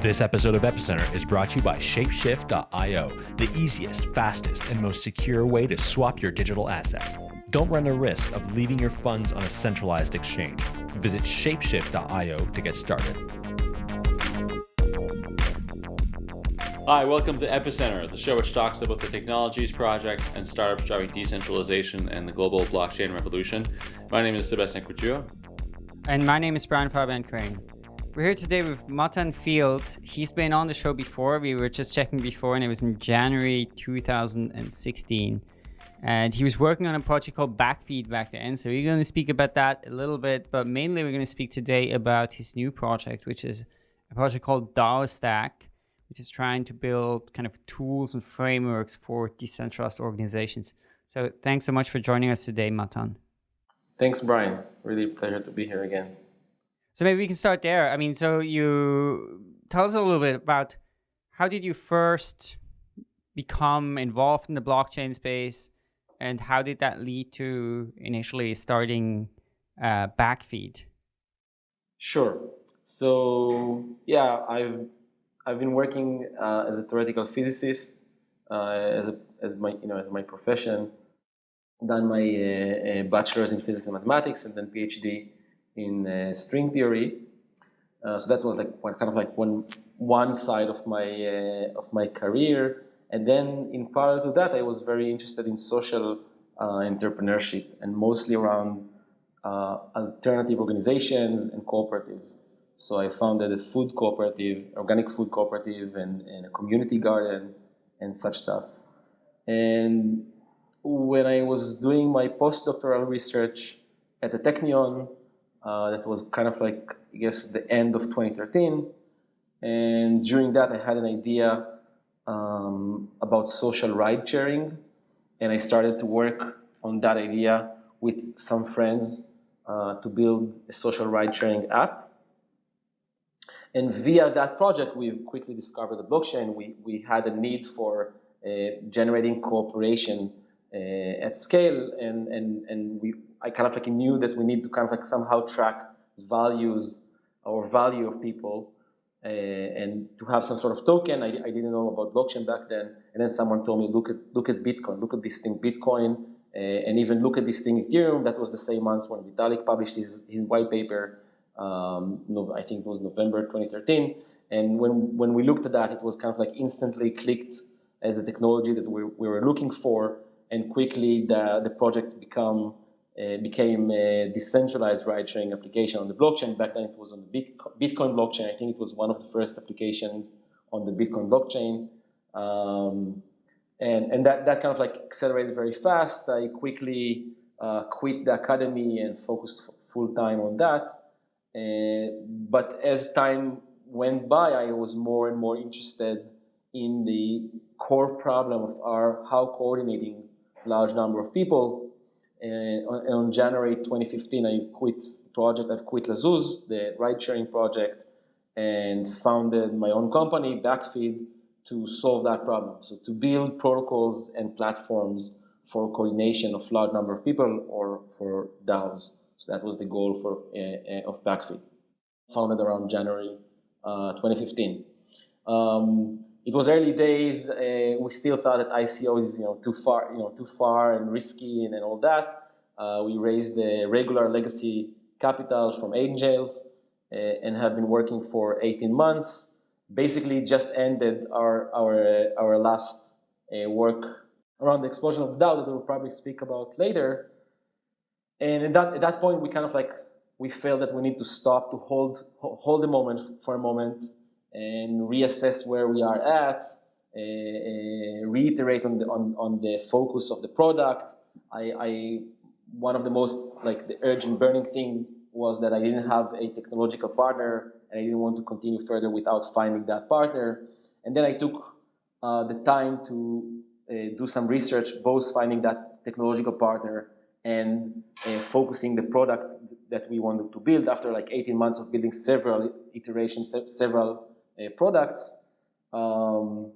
This episode of Epicenter is brought to you by Shapeshift.io, the easiest, fastest, and most secure way to swap your digital assets. Don't run the risk of leaving your funds on a centralized exchange. Visit Shapeshift.io to get started. Hi, welcome to Epicenter, the show which talks about the technologies, projects, and startups driving decentralization and the global blockchain revolution. My name is Sebastien Couture. And my name is Brian Fabian Crain. We're here today with Matan Field. He's been on the show before. We were just checking before, and it was in January 2016. And he was working on a project called Backfeed back then. So we're going to speak about that a little bit, but mainly we're going to speak today about his new project, which is a project called DAO Stack, which is trying to build kind of tools and frameworks for decentralized organizations. So thanks so much for joining us today, Matan. Thanks, Brian. Really pleasure to be here again. So maybe we can start there. I mean, so you tell us a little bit about how did you first become involved in the blockchain space and how did that lead to initially starting uh, Backfeed? Sure. So yeah, I've I've been working uh, as a theoretical physicist uh, as a, as my you know as my profession. Done my uh, uh, bachelor's in physics and mathematics, and then PhD in uh, string theory. Uh, so that was like one kind of like one one side of my uh, of my career. And then in parallel to that, I was very interested in social entrepreneurship and mostly around alternative organizations and cooperatives. So I founded a food cooperative, organic food cooperative, and, and, a community garden, and such stuff. And when I was doing my postdoctoral research at the Technion, uh, that was kind of like, I guess, the end of 2013. And during that, I had an idea um, about social ride sharing. And I started to work on that idea with some friends uh, to build a social ride sharing app. And via that project, we quickly discovered the blockchain. We, we had a need for uh, generating cooperation uh, at scale, and, and, and we I kind of like knew that we need to kind of like somehow track values or value of people uh, and to have some sort of token. I, I, didn't know about blockchain back then. And then someone told me, look at, look at Bitcoin, look at this thing Bitcoin, uh, and even look at this thing Ethereum. That was the same month when Vitalik published his, his white paper. Um, no, I think it was November 2013. And when, when we looked at that, it was kind of like instantly clicked as a technology that we, we were looking for. And quickly the, the project become uh, became a decentralized ride-sharing application on the blockchain. Back then it was on the Bitcoin blockchain. I think it was one of the first applications on the Bitcoin blockchain. Um, and and that, that kind of like accelerated very fast. I quickly uh, quit the academy and focused full-time on that. Uh, but as time went by, I was more and more interested in the core problem of our how coordinating large number of people on, on January 2015, I quit the project. I've quit La'Zooz, the ride-sharing project, and founded my own company, Backfeed, to solve that problem. So to build protocols and platforms for coordination of large number of people or for DAOs. So that was the goal for uh, uh, of Backfeed. Founded around January uh, 2015. Um, it was early days. Uh, we still thought that ICO is you know too far, you know, too far and risky and, and all that. Uh, we raised the regular legacy capital from angels uh, and have been working for 18 months. Basically, just ended our our our last uh, work around the explosion of DAO that we'll probably speak about later. And at that at that point, we kind of like we felt that we need to stop to hold hold the moment for a moment and reassess where we are at, uh, reiterate on the, on, on the focus of the product. I, I, one of the most, like the urgent burning thing was that I didn't have a technological partner and I didn't want to continue further without finding that partner. And then I took uh, the time to uh, do some research, both finding that technological partner and uh, focusing the product that we wanted to build after like 18 months of building several iterations, several products. Um,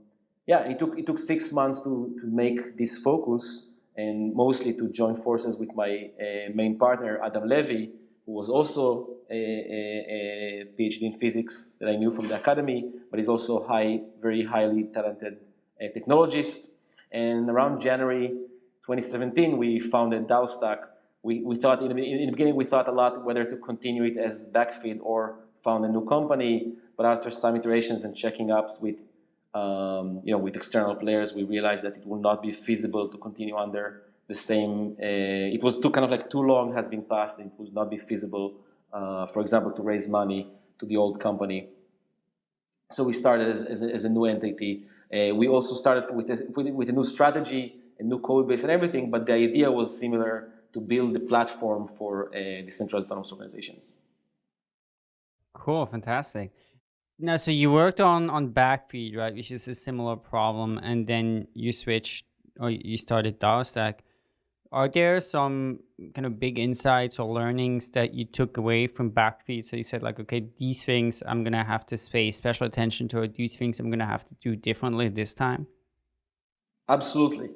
yeah, it took it took six months to to make this focus and mostly to join forces with my uh, main partner Adam Levi who was also a, a, a, PhD in physics that I knew from the academy, but he's also high, very highly talented uh, technologist. And around January 2017, we founded DAOstack. We, we thought in the, in the beginning we thought a lot whether to continue it as Backfeed or found a new company. But after some iterations and checking ups with um, you know with external players, we realized that it will not be feasible to continue under the same. Uh, it was too kind of like too long has been passed. It would not be feasible, uh, for example, to raise money to the old company. So we started as, as, a, as a new entity. Uh, we also started with a, with a new strategy, a new code base, and everything. But the idea was similar to build the platform for uh, decentralized autonomous organizations. Cool, fantastic. Now, so you worked on on Backfeed, right, which is a similar problem, and then you switched or you started DAOstack. Are there some kind of big insights or learnings that you took away from Backfeed? So you said like, okay, these things I'm gonna have to pay special attention to, or these things I'm gonna have to do differently this time. Absolutely.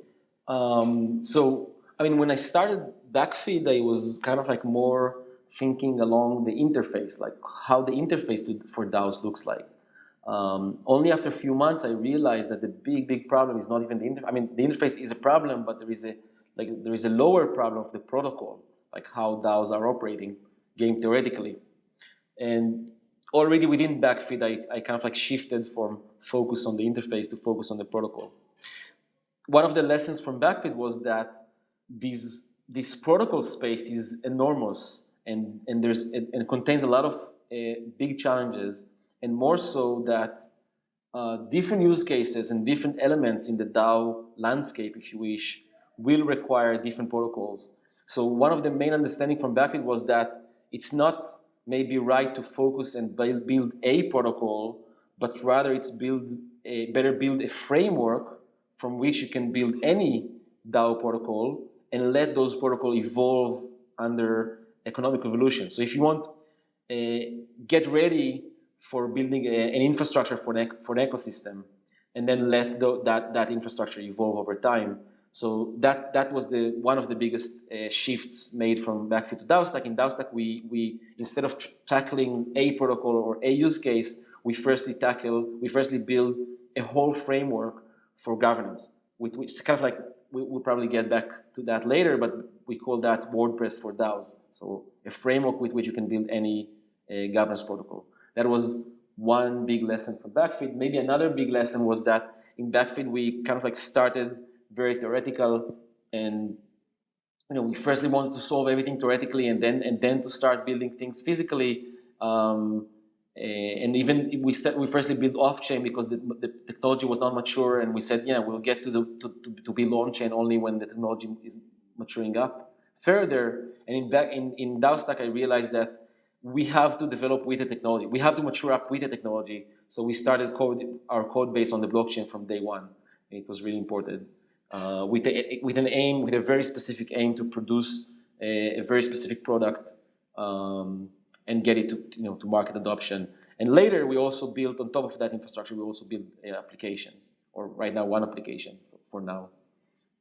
Um, so I mean, when I started Backfeed, I was kind of like more thinking along the interface, like how the interface to, for DAOs looks like. Um, only after a few months, I realized that the big, big problem is not even the interface. I mean, the interface is a problem, but there is a like there is a lower problem of the protocol, like how DAOs are operating, game theoretically. And already within Backfeed, I, I kind of like shifted from focus on the interface to focus on the protocol. One of the lessons from Backfeed was that this, this protocol space is enormous and, and, there's, it, and contains a lot of uh, big challenges and more so that uh, different use cases and different elements in the DAO landscape, if you wish, will require different protocols. So one of the main understanding from Backfeed was that it's not maybe right to focus and build, a protocol, but rather it's build a, better build a framework from which you can build any DAO protocol and let those protocols evolve under economic evolution. So if you want, uh, get ready for building a, an infrastructure for an, for an ecosystem and then let the, that, that infrastructure evolve over time. So that, that was the, one of the biggest uh, shifts made from Backfeed to DAOstack. In DAOstack, we, we, instead of tackling a protocol or a use case, we firstly tackle, we firstly build a whole framework for governance, which, which kind of like, we, will probably get back to that later, but we call that WordPress for DAOs. So a framework with which you can build any uh, governance protocol. That was one big lesson from Backfeed. Maybe another big lesson was that in Backfeed we kind of like started very theoretical and you know we firstly wanted to solve everything theoretically and then and then to start building things physically. Um, eh, and even we we firstly built off chain because the, the, technology was not mature, and we said, yeah, we'll get to the to, to, to build on chain only when the technology is maturing up further. And in back in in DAOstack, I realized that we have to develop with the technology. We have to mature up with the technology. So we started code, our code base on the blockchain from day one. It was really important. Uh, with, a, with an aim, with a very specific aim to produce a, a very specific product um, and get it to, you know, to market adoption. And later, we also built, on top of that infrastructure, we also built uh, applications, or right now, one application for now.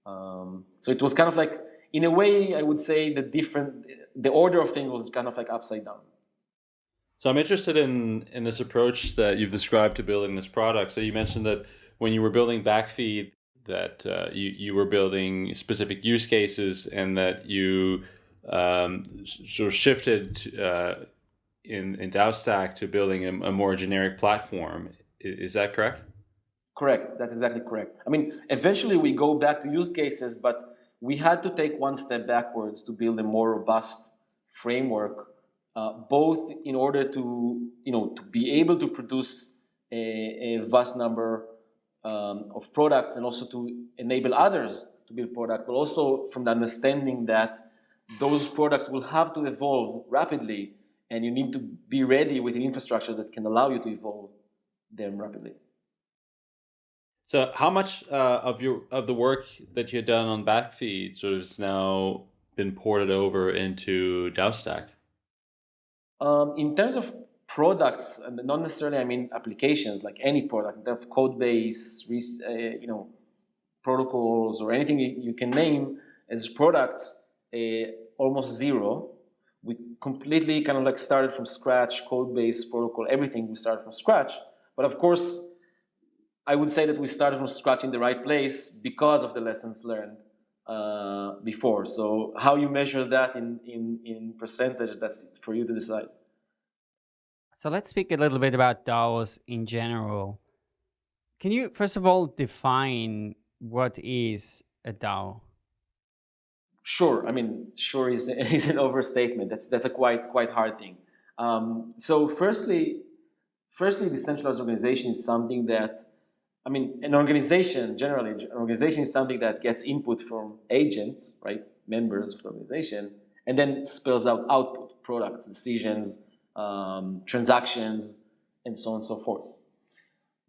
Um, so it was kind of like in a way, I would say the different, the order of things was kind of like upside down. So I'm interested in in this approach that you've described to building this product. So you mentioned that when you were building Backfeed, that uh, you you were building specific use cases, and that you um, sort of shifted uh, in in DAOstack to building a, a more generic platform. Is that correct? Correct. That's exactly correct. I mean, eventually we go back to use cases, but we had to take one step backwards to build a more robust framework, uh, both in order to, you know, to be able to produce a, a vast number um, of products and also to enable others to build products, but also from the understanding that those products will have to evolve rapidly and you need to be ready with an infrastructure that can allow you to evolve them rapidly. So how much uh, of your of the work that you had done on Backfeed sort of has now been ported over into DAOstack? Um, in terms of products, not necessarily I mean applications, like any product, in terms of code base, uh, you know, protocols or anything you, you can name as products, uh, almost zero. we completely kind of like started from scratch, code base, protocol, everything we started from scratch. But of course, I would say that we started from scratch in the right place because of the lessons learned uh, before. So how you measure that in, in, in percentage, that's for you to decide. So let's speak a little bit about DAOs in general. Can you, first of all, define what is a DAO? Sure. I mean, sure is, is an overstatement. That's, that's a quite, quite hard thing. Um, so firstly, firstly, decentralized organization is something that, I mean, an organization, generally, an organization is something that gets input from agents, right, members of the organization, and then spells out output, products, decisions, um, transactions, and so on and so forth.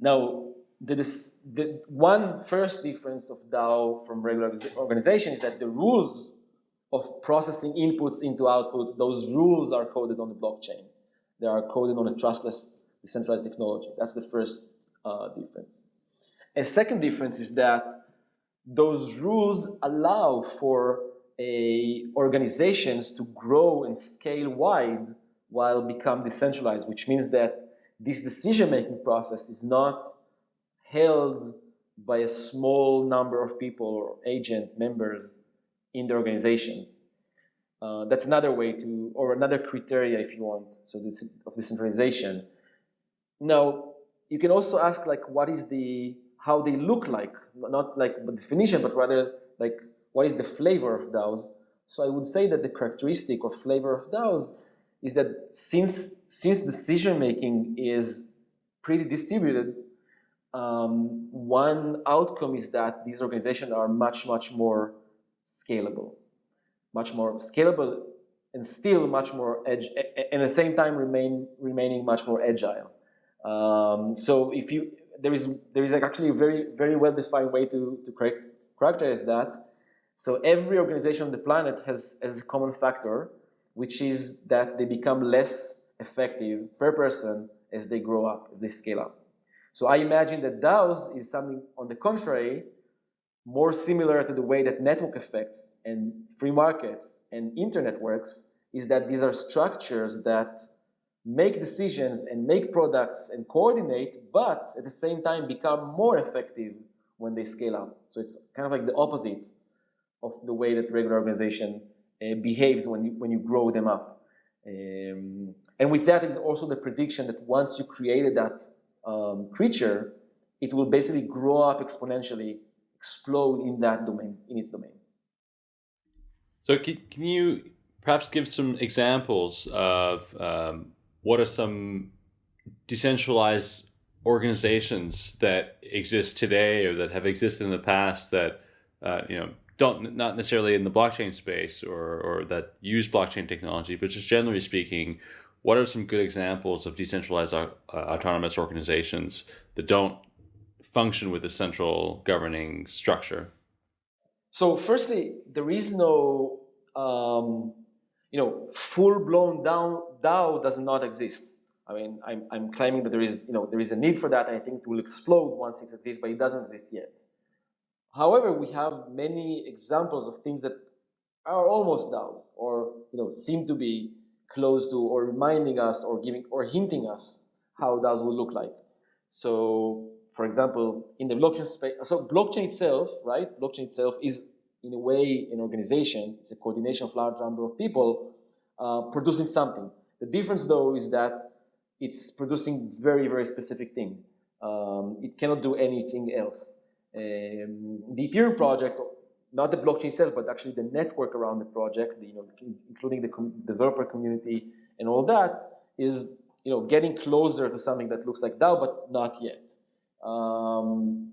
Now, the, the one first difference of DAO from regular organization is that the rules of processing inputs into outputs, those rules are coded on the blockchain. They are coded on a trustless decentralized technology. That's the first uh, difference. A second difference is that those rules allow for a, organizations to grow and scale wide while become decentralized, which means that this decision-making process is not held by a small number of people or agent members in the organizations. Uh, that's another way to, or another criteria if you want, so this of decentralization. Now, you can also ask like, what is the, how they look like, not like the definition, but rather like, what is the flavor of DAOs? So I would say that the characteristic or flavor of DAOs is that since, since decision making is pretty distributed, um, one outcome is that these organizations are much, much more scalable, much more scalable and still much more edge, and at the same time remain remaining much more agile. Um, so if you there is there is actually a very very well defined way to to characterize that. So every organization on the planet has has a common factor, which is that they become less effective per person as they grow up, as they scale up. So I imagine that DAOs is something on the contrary, more similar to the way that network effects and free markets and internet works, is that these are structures that make decisions and make products and coordinate, but at the same time become more effective when they scale up. So it's kind of like the opposite of the way that regular organization uh, behaves when you, when you grow them up. Um, and with that, it is also the prediction that once you created that um, creature, it will basically grow up exponentially, explode in that domain, in its domain. So can, can you perhaps give some examples of um, what are some decentralized organizations that exist today or that have existed in the past that uh, you know don't not necessarily in the blockchain space or or that use blockchain technology, but just generally speaking, what are some good examples of decentralized uh, autonomous organizations that don't function with a central governing structure? So firstly, there is no, um, you know, full-blown DAO does not exist. I mean, I'm, I'm claiming that there is, you know, there is a need for that, I think it will explode once it exists, but it doesn't exist yet. However, we have many examples of things that are almost DAOs, or you know, seem to be close to or reminding us or giving or hinting us how DAOs will look like. So for example, in the blockchain space, so blockchain itself, right? Blockchain itself is in a way an organization. It's a coordination of large number of people uh, producing something. The difference though is that it's producing very, very specific thing. Um, it cannot do anything else. Um, the Ethereum project not the blockchain itself, but actually the network around the project, you know, including the com developer community and all that, is you know getting closer to something that looks like DAO, but not yet. Um,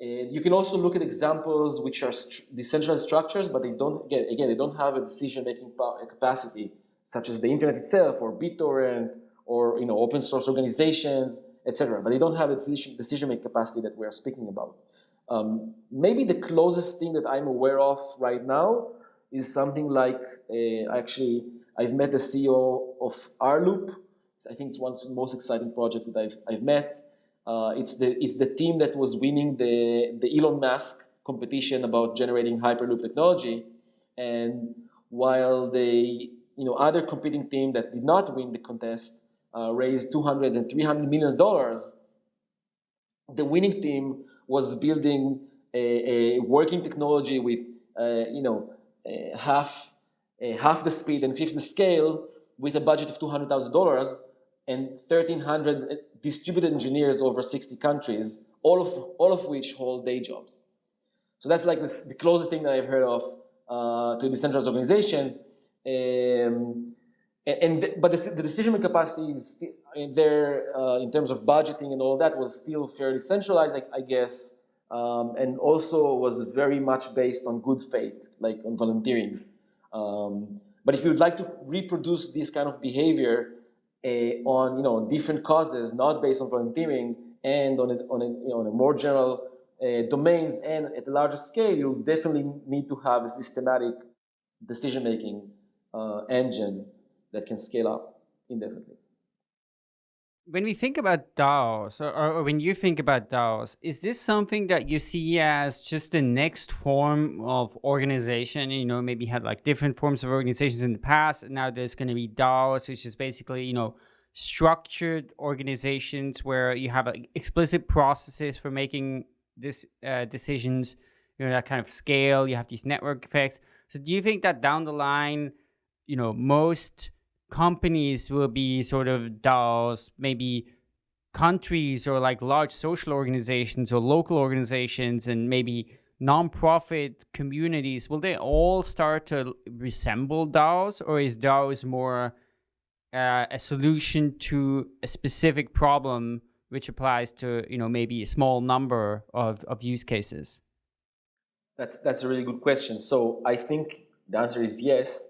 and you can also look at examples which are st decentralized structures, but they don't again, again they don't have a decision-making capacity, such as the internet itself, or BitTorrent, or you know open source organizations, etc. But they don't have a decision-making capacity that we are speaking about. Um, maybe the closest thing that I'm aware of right now is something like, uh, actually, I've met the CEO of Rloop. I think it's one of the most exciting projects that I've, I've met. Uh, it's, the, it's the team that was winning the, the Elon Musk competition about generating Hyperloop technology. And while they you know, other competing team that did not win the contest uh, raised 200 and 300 million dollars. The winning team was building a, a working technology with, uh, you know, half half the speed and fifth the scale with a budget of $200,000 and 1,300 distributed engineers over 60 countries, all of, all of which hold day jobs. So that's like this, the closest thing that I've heard of uh, to decentralized organizations. Um, and, and but the, the decision capacity is still, there uh, in terms of budgeting and all that was still fairly centralized, I, I guess, um, and also was very much based on good faith, like on volunteering. Um, but if you would like to reproduce this kind of behavior on you know different causes, not based on volunteering, and on a, on a, you know, on a more general uh, domains and at a larger scale, you'll definitely need to have a systematic decision-making uh, engine that can scale up indefinitely when we think about DAOs, or, or, when you think about DAOs, is this something that you see as just the next form of organization? You know, maybe had like different forms of organizations in the past, and now there's going to be DAOs, which is basically, you know, structured organizations where you have like, explicit processes for making this uh, decisions, you know, that kind of scale, you have these network effects. So do you think that down the line, you know, most companies will be sort of DAOs, maybe countries or like large social organizations or local organizations and maybe nonprofit communities, will they all start to resemble DAOs or is DAOs more uh, a solution to a specific problem which applies to, you know, maybe a small number of, of use cases? That's, that's a really good question. So I think the answer is yes.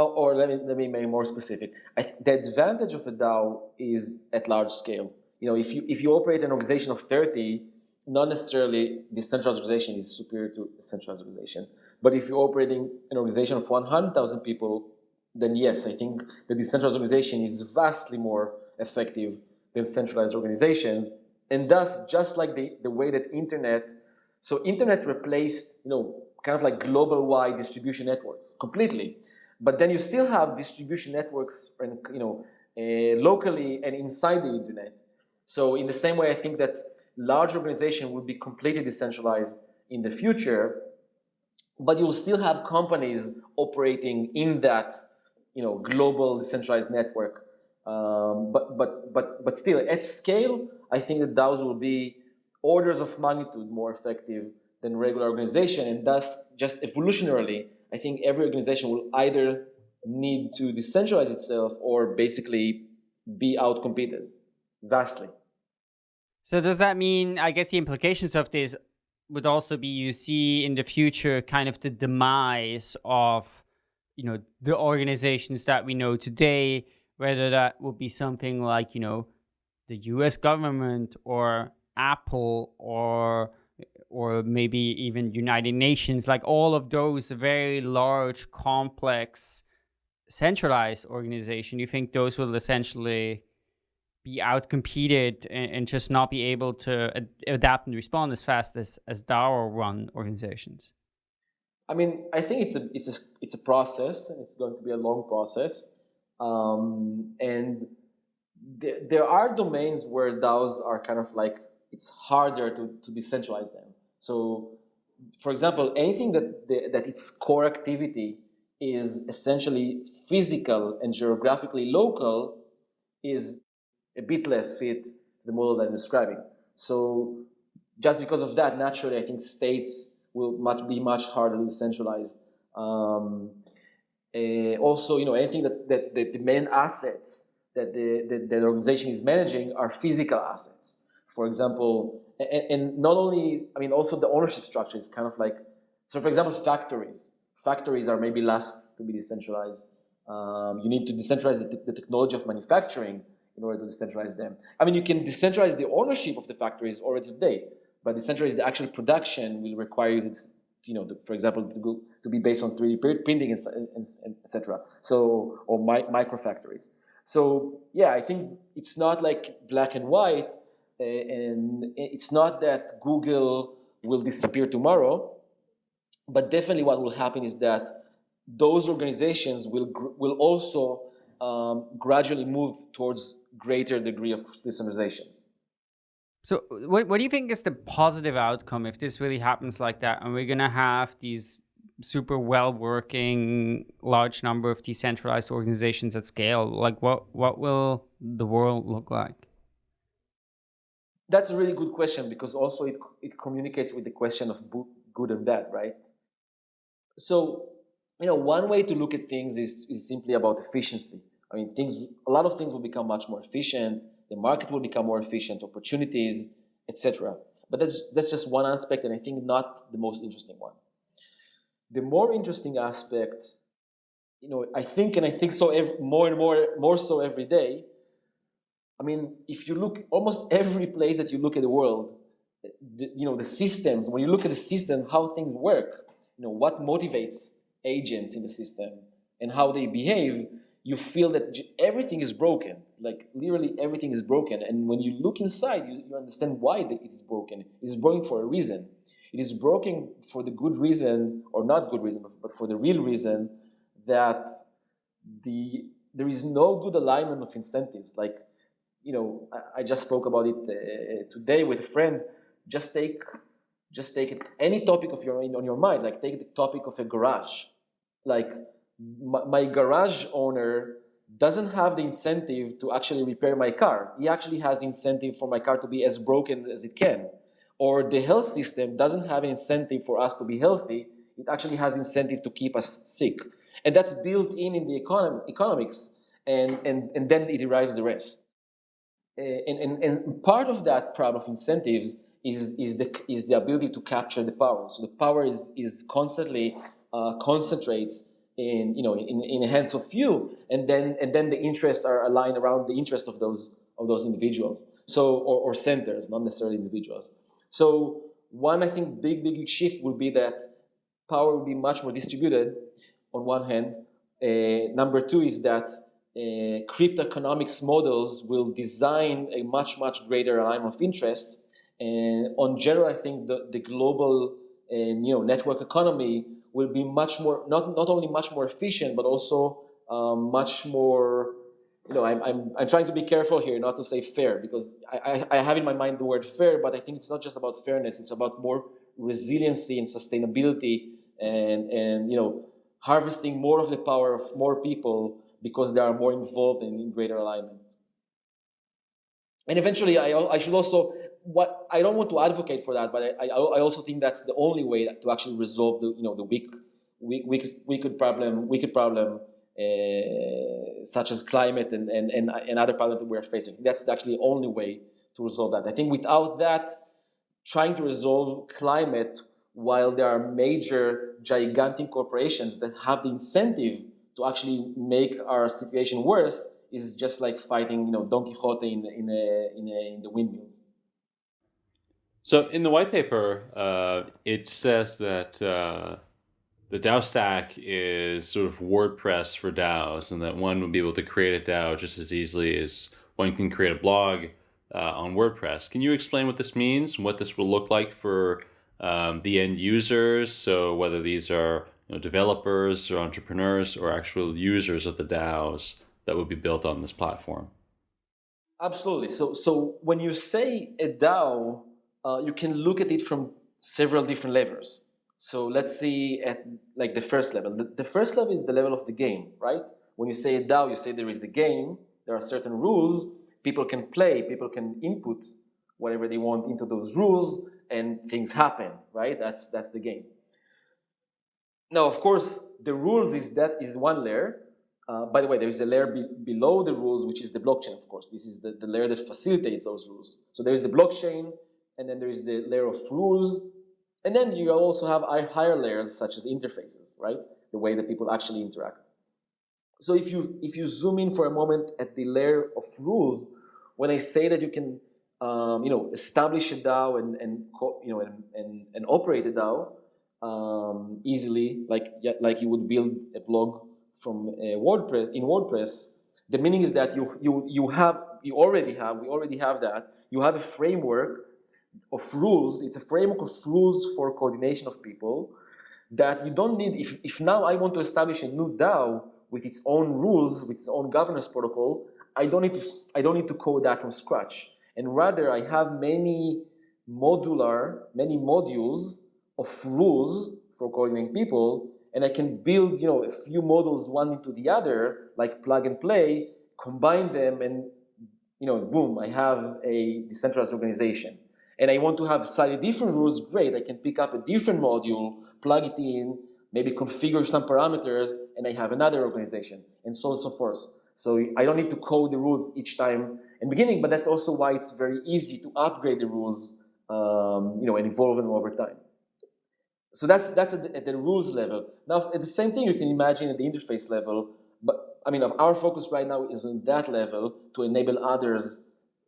Oh, or let me, let me make more specific. the advantage of a DAO is at large scale. You know, if you, if you operate an organization of 30, not necessarily decentralized organization is superior to centralized organization. But if you're operating an organization of 100,000 people, then yes, I think the decentralized organization is vastly more effective than centralized organizations. And thus, just like the, the way that internet, so internet replaced, you know, kind of like global wide distribution networks completely. But then you still have distribution networks, and you know, uh, locally and inside the internet. So in the same way, I think that large organization will be completely decentralized in the future, but you'll still have companies operating in that, you know, global decentralized network. Um, but but but but still, at scale, I think that DAOs will be orders of magnitude more effective than regular organization, and thus just evolutionarily I think every organization will either need to decentralize itself or basically be outcompeted vastly. So does that mean, I guess the implications of this would also be you see in the future kind of the demise of, you know, the organizations that we know today, whether that would be something like, you know, the US government or Apple or or maybe even United Nations, like all of those very large, complex, centralized organization, you think those will essentially be outcompeted and, and just not be able to ad adapt and respond as fast as, as DAO run organizations? I mean, I think it's a, it's a, it's a process and it's going to be a long process. Um, and th there are domains where DAOs are kind of like, it's harder to, to decentralize them. So, for example, anything that, the, that its core activity is essentially physical and geographically local is a bit less fit the model that I'm describing. So just because of that, naturally, I think states will much, be much harder to decentralize. Um, uh, also, you know, anything that, that, that the main assets that the, that the organization is managing are physical assets. For example, and, not only, I mean, also the ownership structure is kind of like, so for example, factories. Factories are maybe last to be decentralized. Um, you need to decentralize the, the, technology of manufacturing in order to decentralize them. I mean, you can decentralize the ownership of the factories already today, but decentralize the actual production will require you to, you know, for example, to, to be based on 3D printing, and, and, and etc. So, or mi micro factories. So, yeah, I think it's not like black and white. And it's not that Google will disappear tomorrow, but definitely what will happen is that those organizations will, will also um, gradually move towards greater degree of decentralizations. So what, what do you think is the positive outcome if this really happens like that and we're going to have these super well working large number of decentralized organizations at scale like what what will the world look like that's a really good question because also it, it communicates with the question of good and bad right? So you know one way to look at things is, is simply about efficiency. I mean things a lot of things will become much more efficient the market will become more efficient opportunities etc but that's that's just one aspect and i think not the most interesting one. The more interesting aspect, you know, I think, and I think so every, more and more, more so every day. I mean, if you look almost every place that you look at the world, the, you know, the systems, when you look at the system, how things work, you know, what motivates agents in the system and how they behave, you feel that everything is broken. Like literally everything is broken. And when you look inside, you, you understand why it is broken. It's broken for a reason. It is broken for the good reason, or not good reason, but for the real reason that the there is no good alignment of incentives. Like, you know, I, I just spoke about it uh, today with a friend. Just take, just take any topic of your on your mind. Like, take the topic of a garage. Like, my, my garage owner doesn't have the incentive to actually repair my car. He actually has the incentive for my car to be as broken as it can or the health system doesn't have an incentive for us to be healthy, it actually has incentive to keep us sick. And that's built in in the economics, and, and, and then it derives the rest. Uh, and, and, and part of that problem of incentives is, is, the, is the ability to capture the power. So the power is, is constantly uh, concentrates in, you know, in, in the hands of few, and then, and then the interests are aligned around the interest of those, of those individuals. So, or, or centers, not necessarily individuals. So one, I think, big, big shift will be that power will be much more distributed on one hand. Uh, number two is that uh, crypto economics models will design a much, much greater alignment of interests. And on general, I think the, the global uh, you know, network economy will be much more, not, not only much more efficient, but also um, much more you know, I'm, I'm, I'm trying to be careful here not to say fair because I, I, I, have in my mind the word fair, but I think it's not just about fairness, it's about more resiliency and sustainability and, and you know, harvesting more of the power of more people because they are more involved and in greater alignment. And eventually, I, I should also, what I don't want to advocate for that, but I, I, I also think that's the only way to actually resolve the, you know, the weak, weak, weak, wicked problem, wicked problem uh, such as climate and, and, and, and other problems that we're facing. That's actually the only way to resolve that. I think without that, trying to resolve climate while there are major, gigantic corporations that have the incentive to actually make our situation worse is just like fighting, you know, Don Quixote in the, in the, in the, in the windmills. So in the white paper, uh, it says that uh, the DAO stack is sort of WordPress for DAOs, and that one would be able to create a DAO just as easily as one can create a blog uh, on WordPress. Can you explain what this means and what this will look like for um, the end users? So whether these are you know, developers or entrepreneurs or actual users of the DAOs that would be built on this platform. Absolutely. So, so when you say a DAO, uh, you can look at it from several different levels. So let's see at like the first level. The, the, first level is the level of the game, right? When you say a DAO, you say there is a game, there are certain rules, people can play, people can input whatever they want into those rules, and things happen, right? That's, that's the game. Now, of course, the rules is that is one layer. Uh, by the way, there is a layer be below the rules, which is the blockchain, of course. This is the, the layer that facilitates those rules. So there's the blockchain, and then there is the layer of rules, and then you also have higher layers such as interfaces, right? The way that people actually interact. So if you, if you zoom in for a moment at the layer of rules, when I say that you can um, you know, establish a DAO and, and you know, and, and, and operate a DAO um, easily, like, like you would build a blog from a WordPress, in WordPress, the meaning is that you, you, you have, you already have, we already have that, you have a framework of rules. It's a framework of rules for coordination of people that you don't need, if, if now I want to establish a new DAO with its own rules, with its own governance protocol, I don't need to, I don't need to code that from scratch. And rather, I have many modular, many modules of rules for coordinating people, and I can build, you know, a few models one into the other, like plug and play, combine them, and, you know, boom, I have a decentralized organization. And I want to have slightly different rules, great, I can pick up a different module, plug it in, maybe configure some parameters, and I have another organization, and so on and so forth. So I don't need to code the rules each time in beginning, but that's also why it's very easy to upgrade the rules, um, you know, and evolve them over time. So that's that's at the, at the, rules level. Now, at the same thing, you can imagine at the interface level. But I mean, our focus right now is on that level to enable others,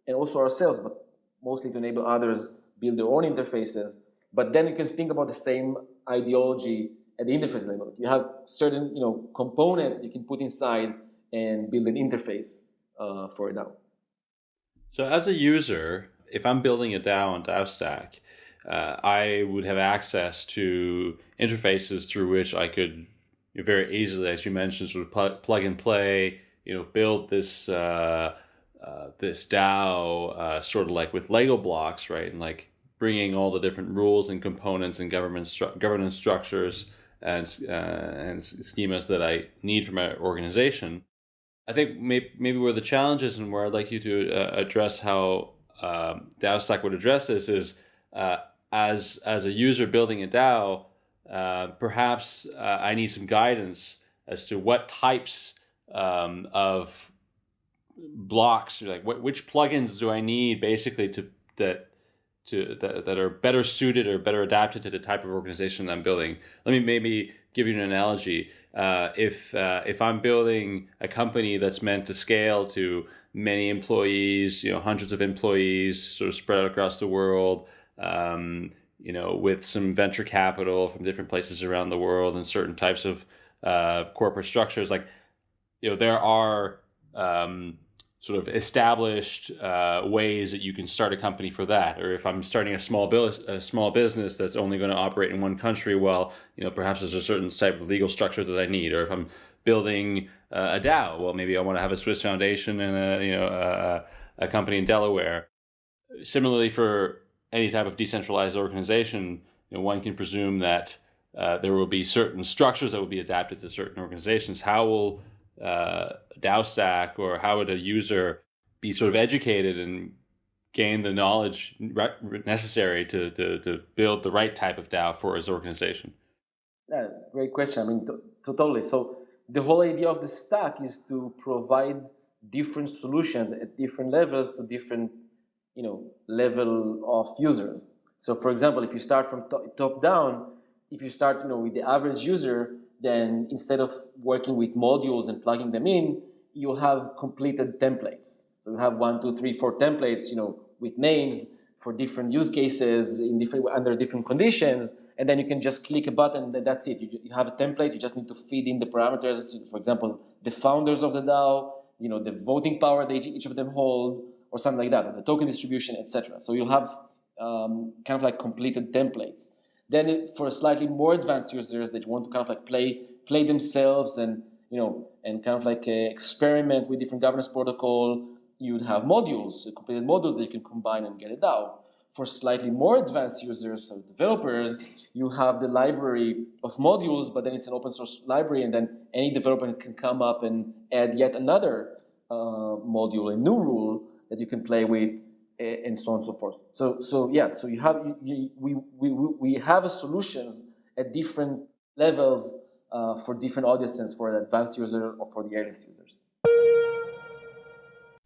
and also ourselves, but mostly to enable others build their own interfaces. But then you can think about the same ideology at the interface level. You have certain you know components you can put inside and build an interface uh, for a DAO. So as a user, if I'm building a DAO on DAOstack, uh, I would have access to interfaces through which I could very easily, as you mentioned, sort of pl plug and play, you know, build this uh, uh, this DAO uh, sort of like with Lego blocks, right? And like bringing all the different rules and components and government stru governance structures and uh, and schemas that I need for my organization I think maybe, maybe where the challenge is and where I'd like you to uh, address how um, DAOstack would address this is uh, as as a user building a DAO, uh, perhaps uh, I need some guidance as to what types um, of blocks, like which plugins do I need basically to that to that, that are better suited or better adapted to the type of organization I'm building. Let me maybe give you an analogy uh, if uh, if I'm building a company that's meant to scale to many employees, you know, hundreds of employees, sort of spread across the world, um, you know, with some venture capital from different places around the world and certain types of uh, corporate structures, like, you know, there are um, sort of established uh, ways that you can start a company for that. Or if I'm starting a small business, a small business that's only going to operate in one country, well, you know, perhaps there's a certain type of legal structure that I need. Or if I'm building uh, a DAO, well, maybe I want to have a Swiss foundation and a you know a, a company in Delaware. Similarly, for any type of decentralized organization, you know, one can presume that uh, there will be certain structures that will be adapted to certain organizations. How will uh, DAOstack or how would a user be sort of educated and gain the knowledge necessary to, to, to build the right type of DAO for his organization? Yeah, great question. I mean, totally. So the whole idea of the stack is to provide different solutions at different levels to different, you know, level of users. So for example, if you start from top down, if you start, you know, with the average user, then instead of working with modules and plugging them in, you'll have completed templates. So you have one, two, three, four templates, you know, with names for different use cases in different under different conditions, and then you can just click a button and that's it. You, you have a template, you just need to feed in the parameters, for example, the founders of the DAO, you know, the voting power that each of them hold, or something like that, or the token distribution, etc. So you'll have um, kind of like completed templates. Then for slightly more advanced users that want to kind of like play play themselves and you know and kind of like uh, experiment with different governance protocol, you would have modules, completed modules that you can combine and get it out. For slightly more advanced users, so developers, you have the library of modules, but then it's an open source library, and then any developer can come up and add yet another uh, module, a new rule that you can play with and so on and so forth. So, so yeah, so you have, you, we, we, we have solutions at different levels uh, for different audiences, for the advanced user or for the earliest users.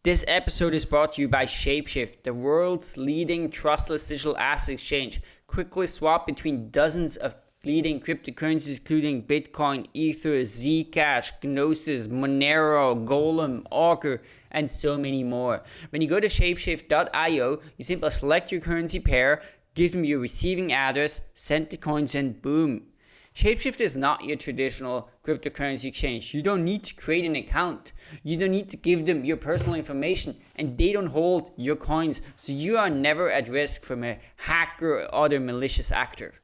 This episode is brought to you by Shapeshift, the world's leading trustless digital asset exchange. Quickly swap between dozens of leading cryptocurrencies including Bitcoin, Ether, Zcash, Gnosis, Monero, Golem, Augur, and so many more. When you go to shapeshift.io, you simply select your currency pair, give them your receiving address, send the coins, and boom. Shapeshift is not your traditional cryptocurrency exchange. You don't need to create an account. You don't need to give them your personal information and they don't hold your coins. So you are never at risk from a hacker or other malicious actor.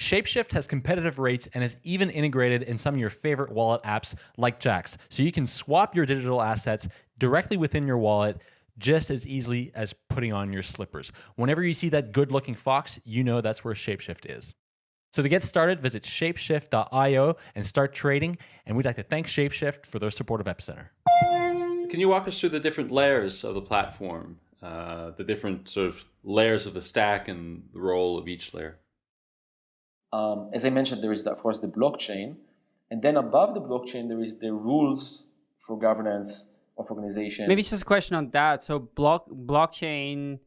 Shapeshift has competitive rates and is even integrated in some of your favorite wallet apps like Jaxx. so you can swap your digital assets directly within your wallet just as easily as putting on your slippers. Whenever you see that good looking fox, you know that's where Shapeshift is. So to get started, visit shapeshift.io and start trading. And we'd like to thank Shapeshift for their support of Epicenter. Can you walk us through the different layers of the platform, uh, the different sort of layers of the stack and the role of each layer? Um, as I mentioned, there is, of course, the blockchain. And then above the blockchain, there is the rules for governance of organizations. Maybe just a question on that. So block blockchain,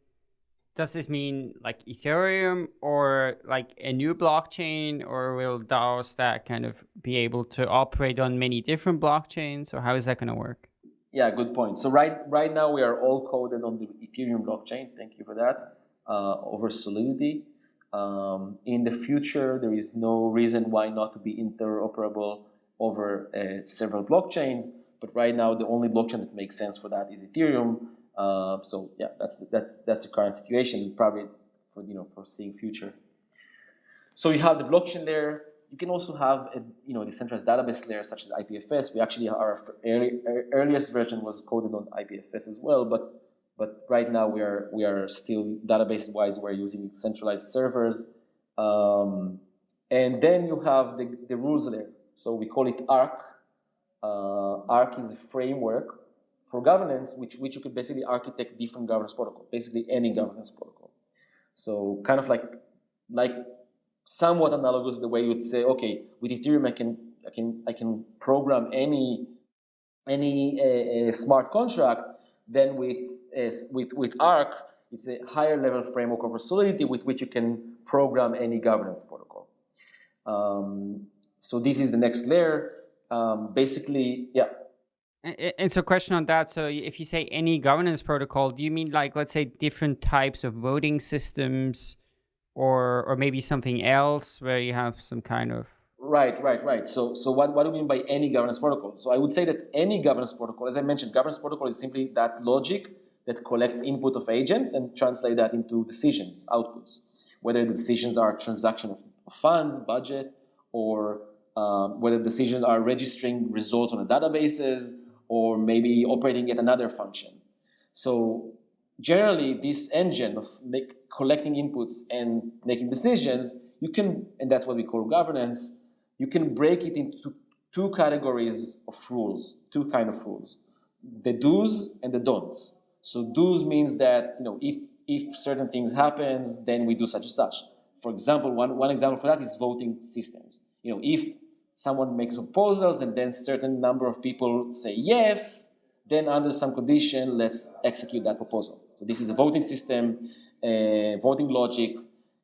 does this mean like Ethereum or like a new blockchain or will DAO stack kind of be able to operate on many different blockchains or how is that going to work? Yeah, good point. So right right now we are all coded on the Ethereum blockchain. Thank you for that. Uh, over Solidity. Um, in the future, there is no reason why not to be interoperable over uh, several blockchains. But right now, the only blockchain that makes sense for that is Ethereum. Uh, so yeah, that's the, that's that's the current situation. Probably for you know for seeing future. So you have the blockchain layer. You can also have a you know decentralized database layer such as IPFS. We actually our early, earliest version was coded on IPFS as well, but but right now we are we are still database wise we're using centralized servers. Um, and then you have the, the rules layer. So we call it Arc. uh, Arc is a framework for governance, which, which you could basically architect different governance protocol, basically any governance protocol. So kind of like, like somewhat analogous to the way you would say, okay, with Ethereum, I can, I can, I can program any, any uh, smart contract. Then with, with, with Arc, it's a higher level framework of Solidity with which you can program any governance protocol. Um, so this is the next layer um, basically, yeah. And, and so question on that, so if you say any governance protocol, do you mean like, let's say different types of voting systems or, or maybe something else where you have some kind of Right, right, right. So, so what, what do we mean by any governance protocol? So I would say that any governance protocol, as I mentioned, governance protocol is simply that logic that collects input of agents and translate that into decisions, outputs. Whether the decisions are transaction of funds, budget, or um, whether decisions are registering results on the databases or maybe operating yet another function. So generally, this engine of make, collecting inputs and making decisions, you can, and that's what we call governance, you can break it into two categories of rules, two kind of rules, the do's and the don'ts. So do's means that, you know, if, if certain things happens, then we do such and such. For example, one, one example for that is voting systems. You know, if someone makes proposals and then certain number of people say yes, then under some condition, let's execute that proposal. So this is a voting system, uh, voting logic,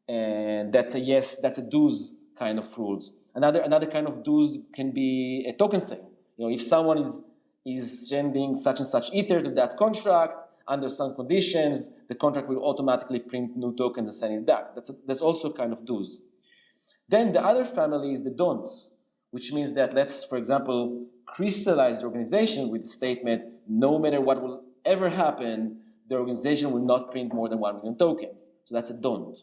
and that's a yes, that's a do's kind of rules. Another, another kind of do's can be a token sale. You know, if someone is, is sending such and such ether to that contract, under some conditions, the contract will automatically print new tokens and send it back. That's, a, that's also kind of do's. Then the other family is the don'ts which means that let's, for example, crystallize the organization with the statement, no matter what will ever happen, the organization will not print more than 1 million tokens. So that's a don't.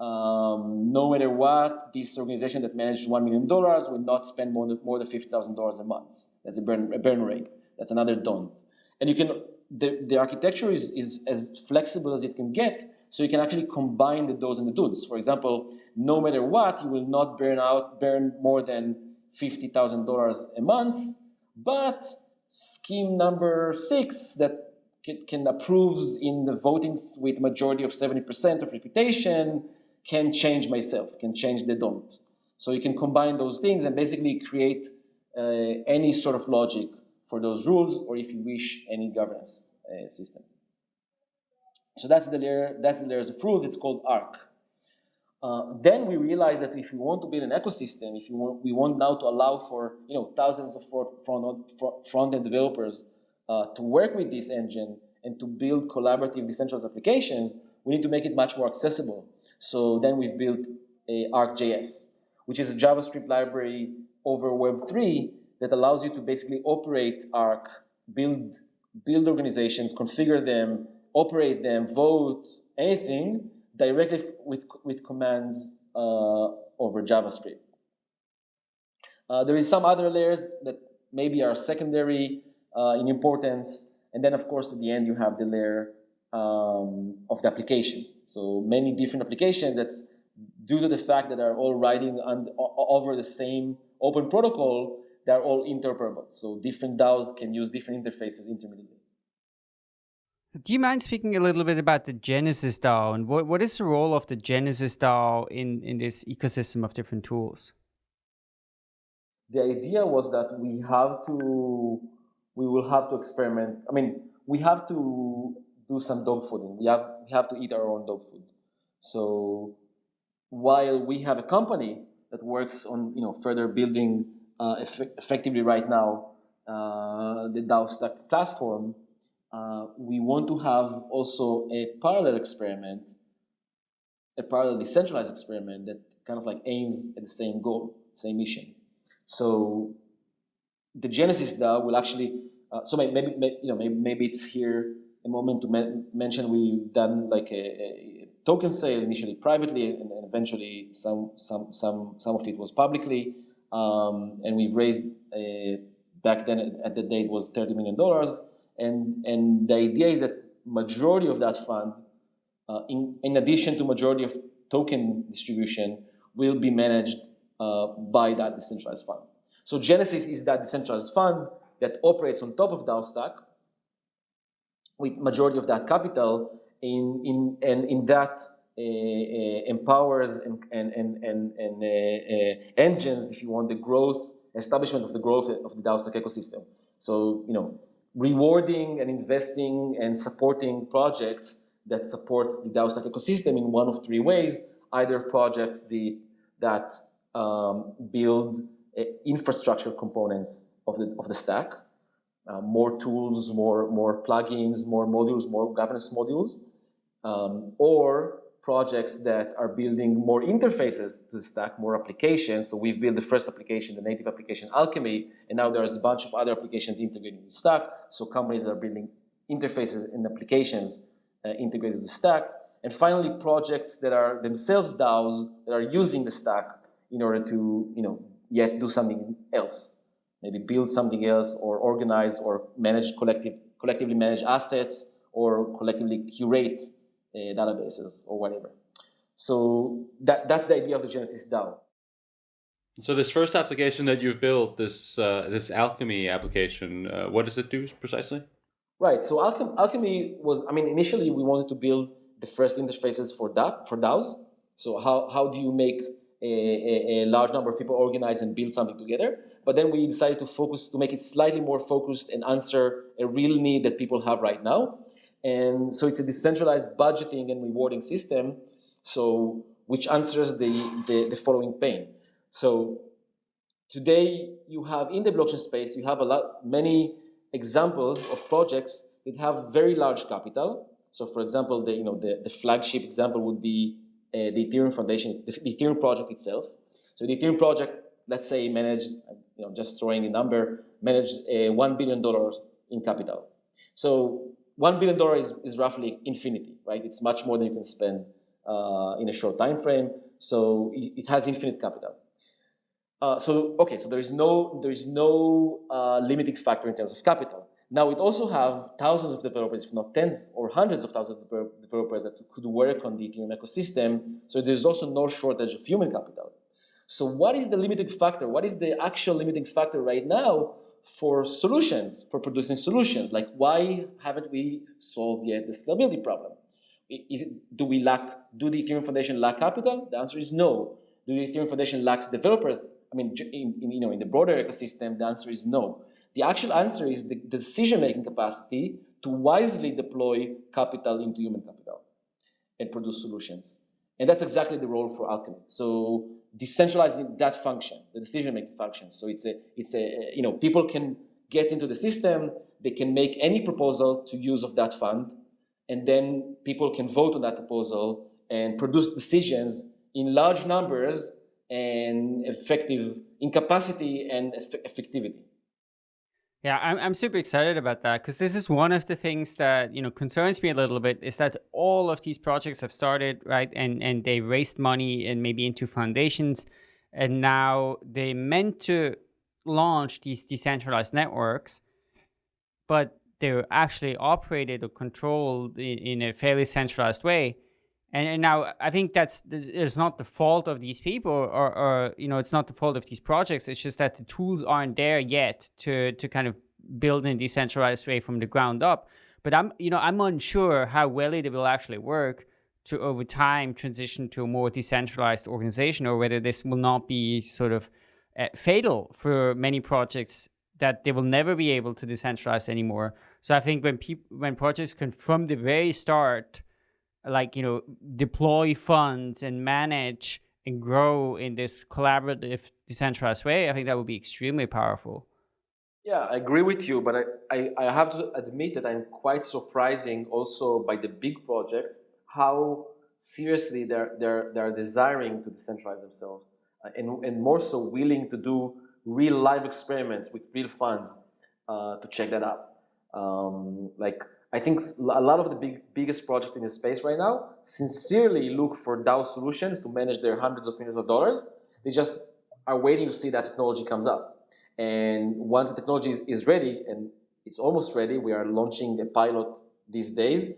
Um, no matter what, this organization that managed $1 million will not spend more than, more than $50,000 a month. That's a burn, a burn rate. That's another don't. And you can, the, the architecture is, is as flexible as it can get, so you can actually combine the do's and the don'ts. For example, no matter what, you will not burn out, burn more than $50,000 a month, but scheme number six that can, can approves in the votings with majority of 70% of reputation can change myself, can change the don't. So you can combine those things and basically create uh, any sort of logic for those rules, or if you wish, any governance uh, system. So that's the layer, that's the layers of rules. It's called ARC. Uh, then we realized that if we want to build an ecosystem, if we want, we want now to allow for you know thousands of front-end developers uh, to work with this engine and to build collaborative decentralized applications, we need to make it much more accessible. So then we've built a ArcJS, which is a JavaScript library over Web3 that allows you to basically operate Arc, build, build organizations, configure them, operate them, vote, anything, directly with, with commands uh, over JavaScript. Uh, there is some other layers that maybe are secondary uh, in importance. And then, of course, at the end, you have the layer um, of the applications. So many different applications that's due to the fact that they're all riding on, over the same open protocol, they're all interoperable. So different DAOs can use different interfaces intermittently. Do you mind speaking a little bit about the Genesis DAO and what, what is the role of the Genesis DAO in, in this ecosystem of different tools? The idea was that we have to, we will have to experiment. I mean, we have to do some dog fooding. We have, we have to eat our own dog food. So while we have a company that works on you know further building uh, eff effectively right now uh, the DAO Stack platform, uh, we want to have also a parallel experiment, a parallel decentralized experiment that kind of like aims at the same goal, same mission. So the Genesis DAO will actually, uh, so maybe, maybe, you know maybe, maybe it's here a moment to mention we've done like a, a token sale initially privately and, eventually some some some some of it was publicly. Um, and we've raised a, back then at the date was 30 million dollars. And and the idea is that majority of that fund uh, in in addition to majority of token distribution will be managed uh, by that decentralized fund. So genesis is that decentralized fund that operates on top of DAO stack with majority of that capital in, in, and in that uh, uh, empowers and, and, and, and, and uh, engines, if you want, the growth, establishment of the growth of the DAO Stack ecosystem. So, you know, rewarding and investing and supporting projects that support the DAO Stack ecosystem in one of three ways, either projects the, that um, build uh, infrastructure components of the, of the stack, uh, more tools, more, more plugins, more modules, more governance modules, um, or projects that are building more interfaces to the stack, more applications. So we've built the first application, the native application Alchemy, and now there's a bunch of other applications integrated with stack. So companies that are building interfaces and applications uh, integrated with stack. And finally, projects that are themselves DAOs that are using the stack in order to, you know, yet do something else maybe build something else or organize or manage collective, collectively manage assets or collectively curate uh, databases or whatever. So that, that's the idea of the Genesis DAO. So this first application that you've built, this uh, this Alchemy application, uh, what does it do precisely? Right. So Alchem Alchemy was, I mean, initially we wanted to build the first interfaces for that for DAOs. So how how do you make a, a, large number of people organize and build something together. But then we decided to focus, to make it slightly more focused and answer a real need that people have right now. And so it's a decentralized budgeting and rewarding system, so which answers the, the, the following pain. So today you have in the blockchain space, you have a lot, many examples of projects that have very large capital. So for example, the, you know, the, the flagship example would be uh, the Ethereum Foundation, the, the Ethereum project itself. So the Ethereum project, let's say, managed, you know, just throwing a number, managed uh, $1 billion in capital. So $1 billion is, is roughly infinity, right? It's much more than you can spend uh, in a short time frame. So it, it has infinite capital. Uh, so okay, so there is no there is no uh, limiting factor in terms of capital. Now we also have thousands of developers, if not tens or hundreds of thousands of developers that could work on the Ethereum ecosystem. So there's also no shortage of human capital. So what is the limiting factor? What is the actual limiting factor right now for solutions, for producing solutions? Like why haven't we solved yet the scalability problem? It, do we lack, do the Ethereum Foundation lack capital? The answer is no. Do the Ethereum Foundation lacks developers? I mean, in, in, you know, in the broader ecosystem, the answer is no. The actual answer is the, the decision-making capacity to wisely deploy capital into human capital and produce solutions. And that's exactly the role for Alchemy. So decentralizing that function, the decision-making function. So it's a, it's a, you know, people can get into the system, they can make any proposal to use of that fund, and then people can vote on that proposal and produce decisions in large numbers and effective in capacity and eff effectivity. Yeah, I'm, I'm super excited about that because this is one of the things that you know concerns me a little bit is that all of these projects have started right and and they raised money and maybe into foundations and now they meant to launch these decentralized networks but they're actually operated or controlled in, in a fairly centralized way and, and, now I think that's it's not the fault of these people, or, or, you know, it's not the fault of these projects. It's just that the tools aren't there yet to to kind of build in a decentralized way from the ground up. But I'm, you know, I'm unsure how well it will actually work to over time transition to a more decentralized organization, or whether this will not be sort of uh, fatal for many projects that they will never be able to decentralize anymore. So I think when people when projects can from the very start like you know deploy funds and manage and grow in this collaborative decentralized way i think that would be extremely powerful. Yeah i agree with you but i i, I have to admit that i'm quite surprising also by the big projects how seriously they're they're they're desiring to decentralize themselves uh, and and more so willing to do real live experiments with real funds uh, to check that out. Um, like I think a lot of the big, biggest projects in the space right now sincerely look for DAO solutions to manage their hundreds of millions of dollars. They just are waiting to see that technology comes up. And once the technology is ready, and it's almost ready, we are launching a pilot these days,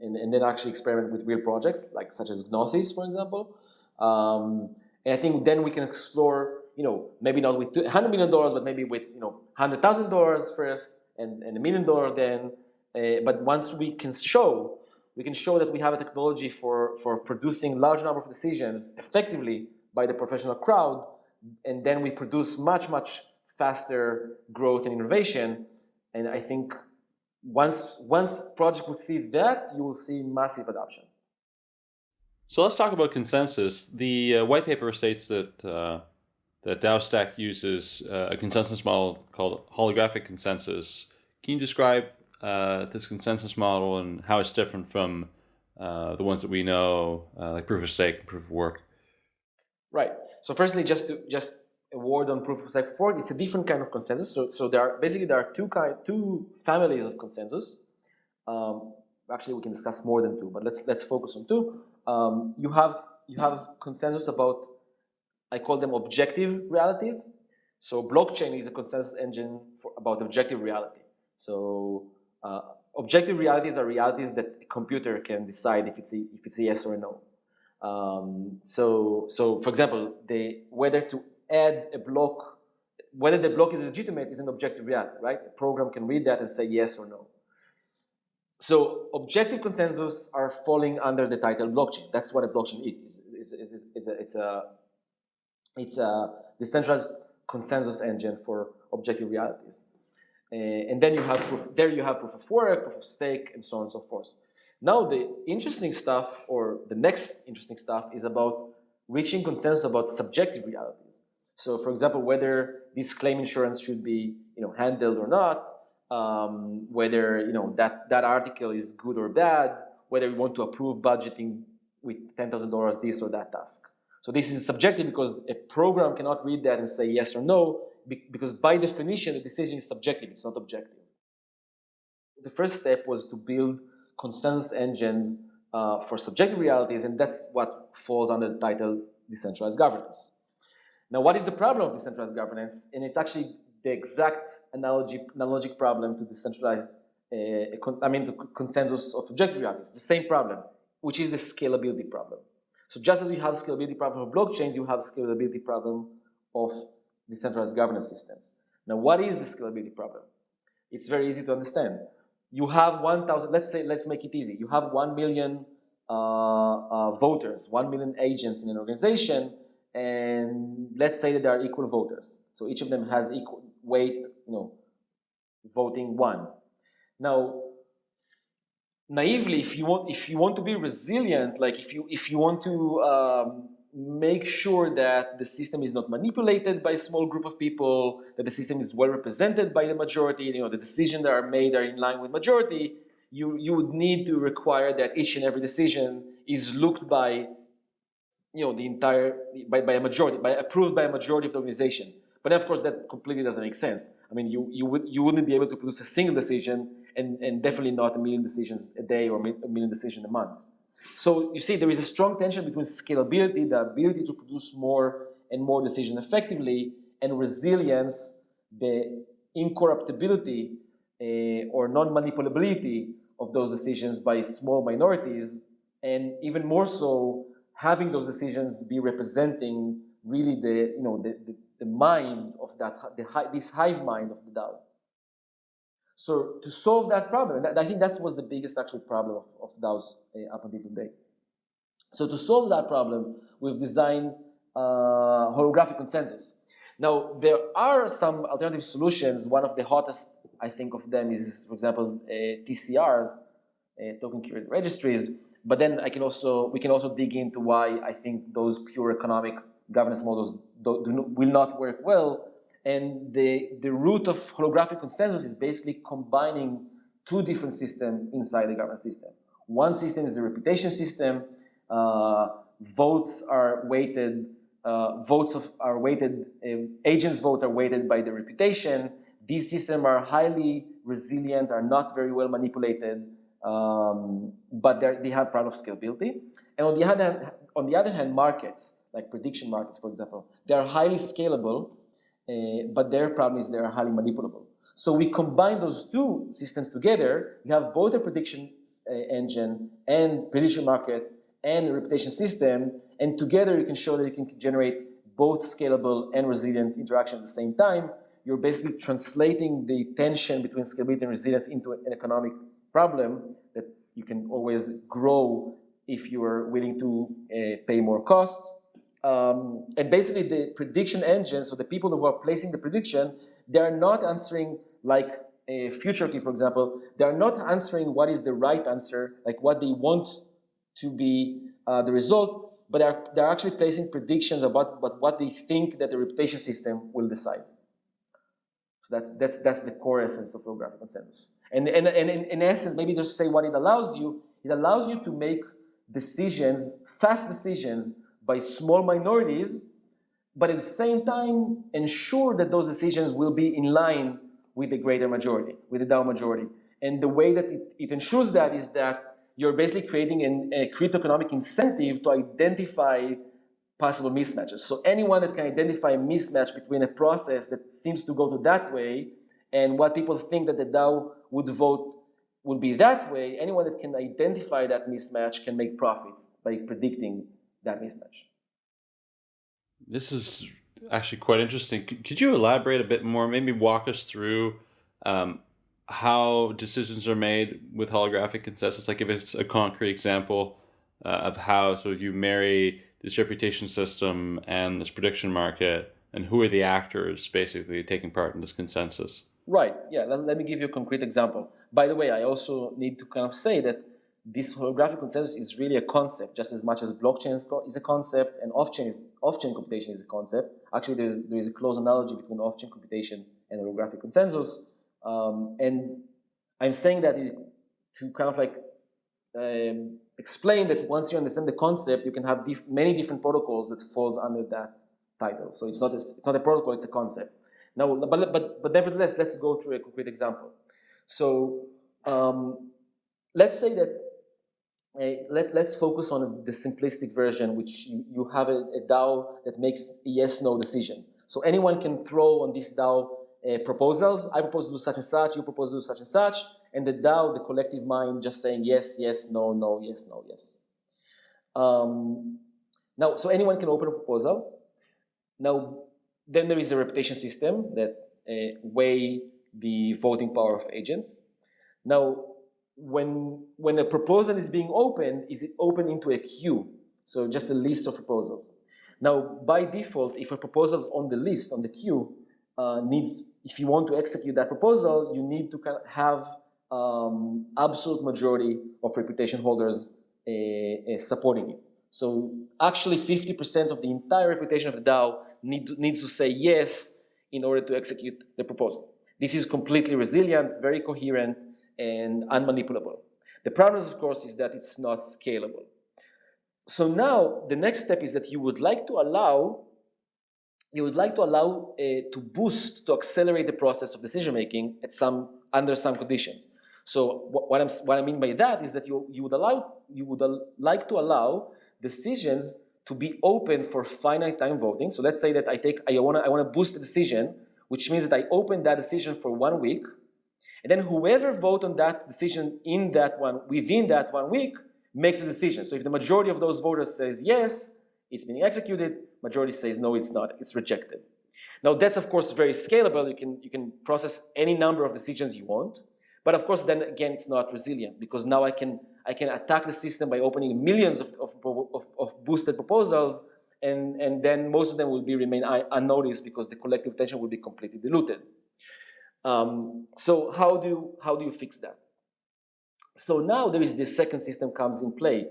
and, and then actually experiment with real projects, like such as Gnosis, for example. Um, and I think then we can explore, you know, maybe not with $100 million, but maybe with, you know, $100,000 first, and, and a million dollar then, uh, but once we can show, we can show that we have a technology for, for producing large number of decisions effectively by the professional crowd, and then we produce much, much faster growth and innovation. And I think once, once project will see that, you will see massive adoption. So let's talk about consensus. The uh, white paper states that uh, that DAOstack uses uh, a consensus model called holographic consensus. Can you describe uh, this consensus model and how it's different from uh, the ones that we know, uh, like proof of stake and proof of work. Right. So firstly, just to just a word on proof of stake fork, it's a different kind of consensus. So, so there are basically there are two kind, two families of consensus. Um, actually, we can discuss more than two, but let's let's focus on two. Um, you have you have consensus about I call them objective realities. So blockchain is a consensus engine for, about objective reality. So uh, objective realities are realities that a computer can decide if it's a, if it's a yes or a no. Um, so, so for example, the, whether to add a block, whether the block is legitimate is an objective reality, right? A program can read that and say yes or no. So objective consensus are falling under the title blockchain. That's what a blockchain is. It's, it's, it's, a, it's, a, it's a decentralized consensus engine for objective realities. Uh, and then you have proof, there you have proof of work, proof of stake, and so on and so forth. Now the interesting stuff, or the next interesting stuff, is about reaching consensus about subjective realities. So for example, whether this claim insurance should be you know, handled or not, um, whether you know, that, that article is good or bad, whether we want to approve budgeting with $10,000 this or that task. So this is subjective because a program cannot read that and say yes or no because by definition, the decision is subjective, it's not objective. The first step was to build consensus engines uh, for subjective realities, and that's what falls under the title decentralized governance. Now, what is the problem of decentralized governance? And it's actually the exact analogy, analogic problem to decentralized, uh, I mean, to consensus of objective realities. The same problem, which is the scalability problem. So just as you have scalability problem of blockchains, you have scalability problem of decentralized governance systems. Now, what is the scalability problem? It's very easy to understand. You have 1,000, let's say, let's make it easy. You have 1 million uh, uh, voters, 1 million agents in an organization, and let's say that they are equal voters. So each of them has equal weight, you know, voting one. Now, naively, if you want, if you want to be resilient, like if you if you want to um, make sure that the system is not manipulated by a small group of people, that the system is well represented by the majority, you know, the decisions that are made are in line with majority, you, you would need to require that each and every decision is looked by, you know, the entire, by, by a majority, by approved by a majority of the organization. But of course, that completely doesn't make sense. I mean, you, you, would, you wouldn't be able to produce a single decision and, and definitely not a million decisions a day or a million decisions a month. So you see, there is a strong tension between scalability, the ability to produce more and more decision effectively, and resilience, the incorruptibility uh, or non-manipulability of those decisions by small minorities, and even more so, having those decisions be representing really the, you know, the, the, the mind of that, the, this hive mind of the DAO. So to solve that problem, that, I think that was the biggest actually problem of, of DAOs uh, up until today. So to solve that problem, we've designed uh, holographic consensus. Now, there are some alternative solutions. One of the hottest, I think, of them is, for example, uh, TCRs, uh, token curated registries. But then I can also, we can also dig into why I think those pure economic governance models do, do, will not work well and the, the root of holographic consensus is basically combining two different systems inside the governance system. One system is the reputation system. Uh, votes are weighted, uh, votes of, are weighted, uh, agents' votes are weighted by the reputation. These systems are highly resilient, are not very well manipulated, um, but they have problem of scalability. And on the, other on the other hand, markets, like prediction markets, for example, they are highly scalable, uh, but their problem is they are highly manipulable. So we combine those two systems together. You have both a prediction uh, engine and prediction market and a reputation system, and together you can show that you can generate both scalable and resilient interaction at the same time. You're basically translating the tension between scalability and resilience into an economic problem that you can always grow if you are willing to uh, pay more costs um, and basically the prediction engine, so the people who are placing the prediction, they're not answering like a futarchy, for example, they're not answering what is the right answer, like what they want to be uh, the result, but they're, they're actually placing predictions about, about what they think that the reputation system will decide. So that's, that's, that's the core essence of holographic consensus. And, and, and in, in essence, maybe just say what it allows you, it allows you to make decisions, fast decisions by small minorities, but at the same time ensure that those decisions will be in line with the greater majority, with the DAO majority. And the way that it, it ensures that is that you're basically creating an, a crypto-economic incentive to identify possible mismatches. So anyone that can identify a mismatch between a process that seems to go to that way and what people think that the DAO would vote will be that way, anyone that can identify that mismatch can make profits by predicting that mismatch. This is actually quite interesting. Could you elaborate a bit more? Maybe walk us through um, how decisions are made with holographic consensus. Like, give us a concrete example uh, of how. So, if you marry this reputation system and this prediction market, and who are the actors basically taking part in this consensus? Right. Yeah. Let, let me give you a concrete example. By the way, I also need to kind of say that this holographic consensus is really a concept just as much as blockchain is a concept and off-chain is off-chain computation is a concept. Actually, there's there is a close analogy between off-chain computation and holographic consensus. Um, and I'm saying that to kind of like um, explain that once you understand the concept, you can have many different protocols that falls under that title. So it's not a, it's not a protocol, it's a concept. Now, but but but nevertheless, let's go through a concrete example. So um, let's say that let, let's focus on the simplistic version, which you, you have a, a, DAO that makes a yes-no decision. So anyone can throw on this DAO uh, proposals. I propose to do such and such, you propose to do such and such, and the DAO, the collective mind, just saying yes, yes, no, no, yes, no, yes. Um, now, so anyone can open a proposal. Now, then there is a reputation system that uh, weigh the voting power of agents. Now, when, when a proposal is being opened, is it open into a queue? So just a list of proposals. Now, by default, if a proposal on the list, on the queue, uh, needs, if you want to execute that proposal, you need to kind of have um, absolute majority of reputation holders uh, uh, supporting it. So actually 50% of the entire reputation of the DAO need to, needs to say yes in order to execute the proposal. This is completely resilient, very coherent, and unmanipulable. The problem, is, of course, is that it's not scalable. So now the next step is that you would like to allow you would like to allow uh, to boost, to accelerate the process of decision making at some under some conditions. So what, I'm, what I mean by that is that you, you would allow you would like to allow decisions to be open for finite time voting. So let's say that I take I want to I want to boost the decision, which means that I open that decision for one week, and then whoever vote on that decision in that one within that one week makes a decision. So if the majority of those voters says yes, it's being executed. Majority says no, it's not. It's rejected. Now that's of course very scalable. You can you can process any number of decisions you want, but of course then again it's not resilient because now I can I can attack the system by opening millions of, of, of, of boosted proposals, and and then most of them will be remain unnoticed because the collective attention will be completely diluted. Um, so how do you, how do you fix that? So now there is this second system comes in play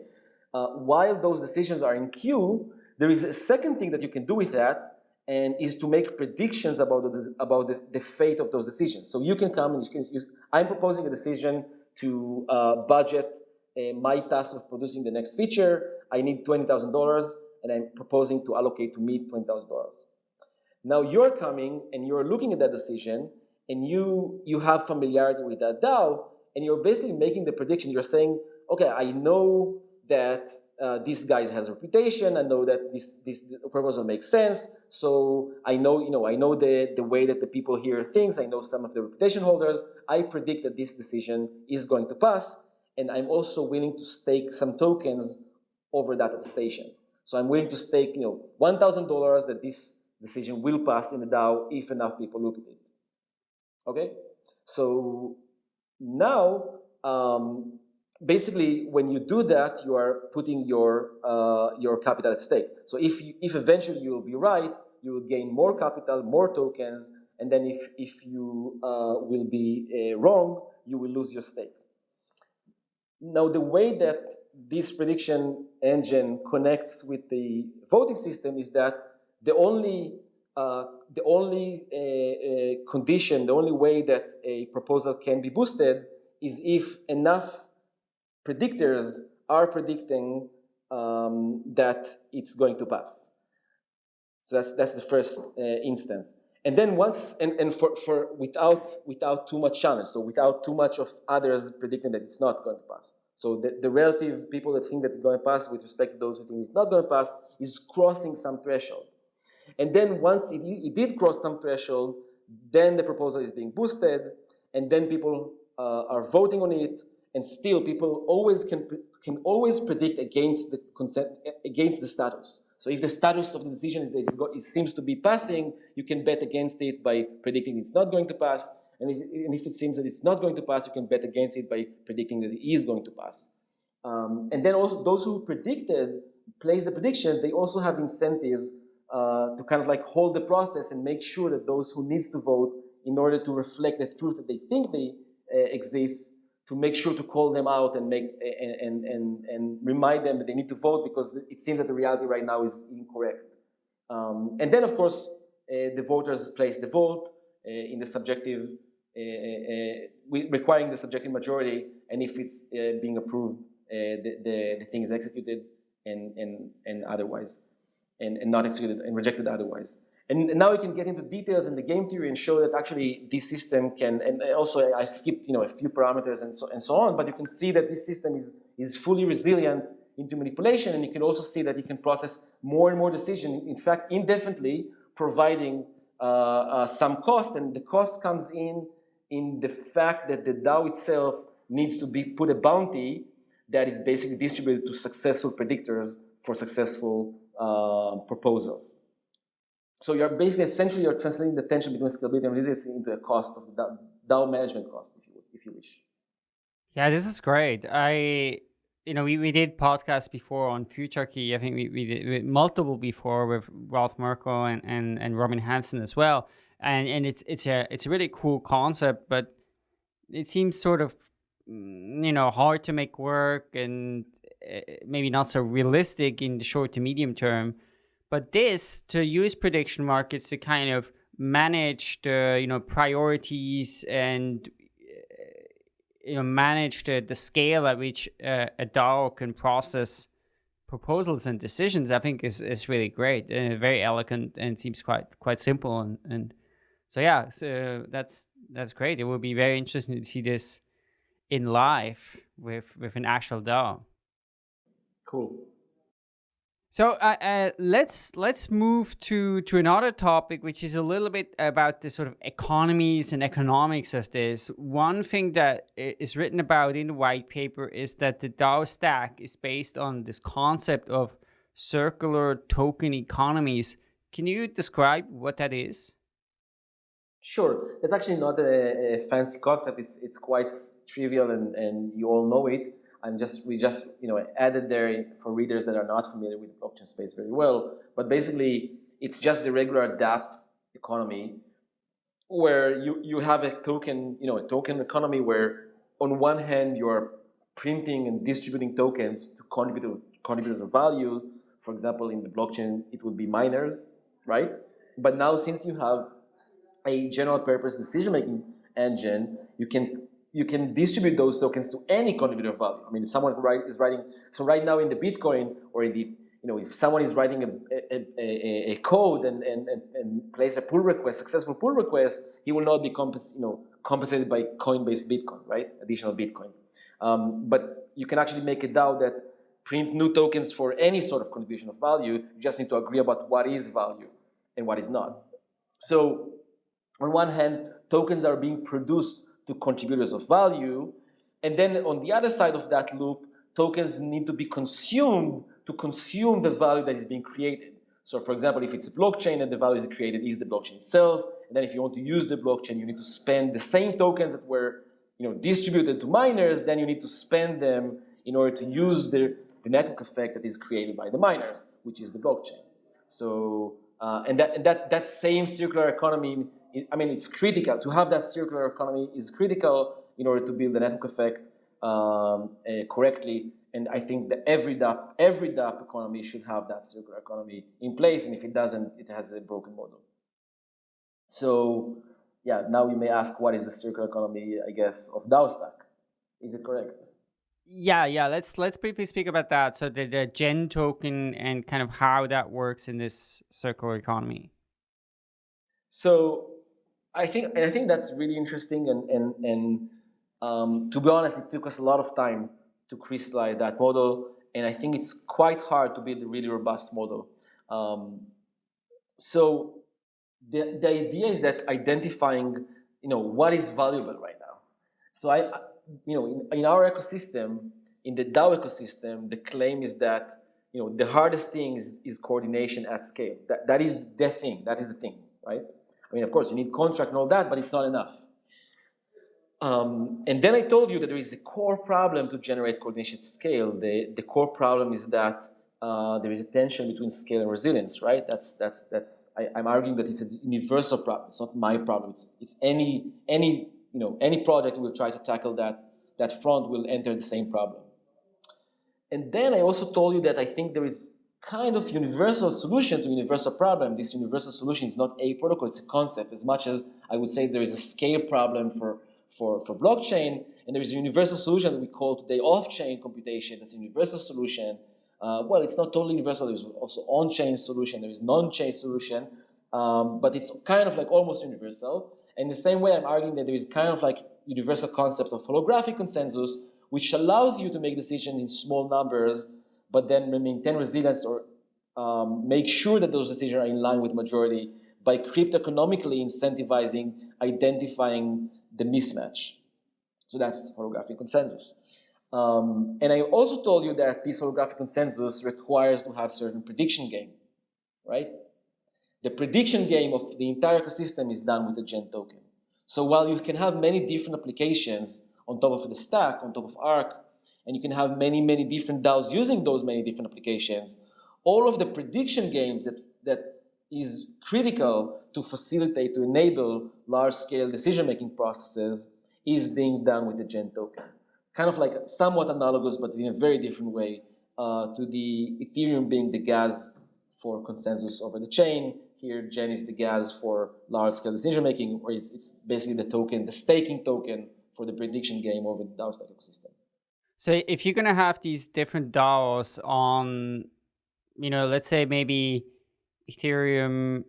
uh, while those decisions are in queue, there is a second thing that you can do with that, and is to make predictions about the, about the, the fate of those decisions. So you can come and you can use, I'm proposing a decision to uh, budget uh, my task of producing the next feature. I need $20,000 and I'm proposing to allocate to me $20,000. Now you're coming and you're looking at that decision and you, you have familiarity with that DAO and you're basically making the prediction. You're saying, okay, I know that uh, this guy has a reputation. I know that this this proposal makes sense. So I know you know I know the the way that the people hear things. I know some of the reputation holders. I predict that this decision is going to pass, and I'm also willing to stake some tokens over that at the station. So I'm willing to stake you know one thousand dollars that this decision will pass in the DAO if enough people look at it. Okay, so now. Um, basically, when you do that, you are putting your, uh, your capital at stake. So if, you, if eventually you'll be right, you will gain more capital, more tokens, and then if, if you uh, will be uh, wrong, you will lose your stake. Now, the way that this prediction engine connects with the voting system is that the only, uh, the only uh, uh, condition, the only way that a proposal can be boosted is if enough predictors are predicting um, that it's going to pass. So that's, that's the first uh, instance. And then once, and, and for, for without, without too much challenge, so without too much of others predicting that it's not going to pass. So the, the relative people that think that it's going to pass with respect to those who think it's not going to pass is crossing some threshold. And then once it, it did cross some threshold, then the proposal is being boosted, and then people uh, are voting on it, and still people always can, can always predict against the consent, against the status. So if the status of the decision is it seems to be passing, you can bet against it by predicting it's not going to pass. And if, and if, it seems that it's not going to pass, you can bet against it by predicting that it is going to pass. Um, and then also those who predicted, place the prediction, they also have incentives uh, to kind of like hold the process and make sure that those who needs to vote in order to reflect the truth that they think they uh, exists to make sure to call them out and make and, and, and remind them that they need to vote because it seems that the reality right now is incorrect. Um, and then, of course, uh, the voters place the vote uh, in the subjective, uh, uh, requiring the subjective majority, and if it's being approved, the, the, the, thing is executed and, and, and otherwise, and, and not executed and rejected otherwise. And now we can get into details in the game theory and show that actually this system can, and also I skipped you know, a few parameters and so, and so on, but you can see that this system is, is fully resilient into manipulation and you can also see that it can process more and more decisions, in fact, indefinitely, providing uh, uh, some cost and the cost comes in in the fact that the DAO itself needs to be put a bounty that is basically distributed to successful predictors for successful uh, proposals. So you're basically, essentially, you're translating the tension between scalability and resilience into a cost of the DAO management cost, if you if you wish. Yeah, this is great. I, you know, we, we did podcasts before on Futarchy. I think we, we did multiple before with Ralph Merkle and, and, and Robin Hanson as well. And and it's it's a it's a really cool concept, but it seems sort of mm, you know hard to make work and maybe not so realistic in the short to medium term. But this to use prediction markets to kind of manage the you know priorities and you know manage the, the scale at which uh, a DAO can process proposals and decisions, I think is, is really great, uh, very elegant, and seems quite quite simple. And, and so yeah, so that's that's great. It will be very interesting to see this in life with with an actual DAO. Cool. So uh, uh, let's let's move to to another topic, which is a little bit about the sort of economies and economics of this. One thing that is written about in the white paper is that the DAO stack is based on this concept of circular token economies. Can you describe what that is? Sure. It's actually not a, a fancy concept. It's it's quite trivial, and and you all know it and just we just you know added there for readers that are not familiar with the blockchain space very well. But basically, it's just the regular DApp economy where you you have a token you know a token economy where on one hand you're printing and distributing tokens to contribute contributors of value. For example, in the blockchain, it would be miners, right? But now since you have a general purpose decision making engine, you can you can distribute those tokens to any contributor of value. I mean, someone write, is writing, so right now in the Bitcoin or in the, you know, if someone is writing a, a, a, a code and, and, and, and plays a pull request, successful pull request, he will not be compens you know, compensated by Coinbase Bitcoin, right? Additional Bitcoin. Um, but you can actually make a DAO that print new tokens for any sort of contribution of value. You just need to agree about what is value and what is not. So on one hand, tokens are being produced to contributors of value. And then on the other side of that loop, tokens need to be consumed to consume the value that is being created. So for example, if it's a blockchain and the value is created is the blockchain itself, and then if you want to use the blockchain, you need to spend the same tokens that were you know, distributed to miners, then you need to spend them in order to use the, the network effect that is created by the miners, which is the blockchain. So, uh, and, that, and that, that same circular economy I mean, it's critical. To have that circular economy is critical in order to build the network effect um, uh, correctly. And I think that every DApp, every DApp economy should have that circular economy in place. And if it doesn't, it has a broken model. So yeah, now you may ask, what is the circular economy, I guess, of DAO stack? Is it correct? Yeah, yeah. Let's let's briefly speak about that. So the, the Gen token and kind of how that works in this circular economy. So I think, and I think that's really interesting. And and and um, to be honest, it took us a lot of time to crystallize that model, and I think it's quite hard to build a really robust model. Um, so the the idea is that identifying, you know, what is valuable right now. So I, you know, in, in our ecosystem, in the DAO ecosystem, the claim is that you know the hardest thing is, is coordination at scale. That that is the thing. That is the thing, right? I mean, of course, you need contracts and all that, but it's not enough. Um, and then I told you that there is a core problem to generate coordination scale. The, the core problem is that uh, there is a tension between scale and resilience, right? That's, that's, that's, I, am arguing that it's a universal problem. It's not my problem. It's, it's any, any, you know, any project will try to tackle that, that front will enter the same problem. And then I also told you that I think there is kind of universal solution to universal problem. This universal solution is not a protocol, it's a concept. As much as I would say there is a scale problem for, for, for blockchain, and there is a universal solution that we call today off-chain computation. That's a universal solution. Uh, well, it's not totally universal. There's also on-chain solution. There is non-chain solution. Um, but it's kind of like almost universal. And the same way I'm arguing that there is kind of like universal concept of holographic consensus, which allows you to make decisions in small numbers but then maintain resilience or um, make sure that those decisions are in line with majority by crypto-economically incentivizing, identifying the mismatch. So that's holographic consensus. Um, and I also told you that this holographic consensus requires to have certain prediction game, right? The prediction game of the entire ecosystem is done with the GEN token. So while you can have many different applications on top of the stack, on top of Arc, and you can have many, many different DAOs using those many different applications. All of the prediction games that, that is critical to facilitate, to enable large-scale decision-making processes is being done with the GEN token. Kind of like somewhat analogous, but in a very different way uh, to the Ethereum being the gas for consensus over the chain. Here, GEN is the gas for large-scale decision-making, or it's, it's basically the token, the staking token for the prediction game over the DAO ecosystem. So if you're gonna have these different DAOs on, you know, let's say maybe Ethereum,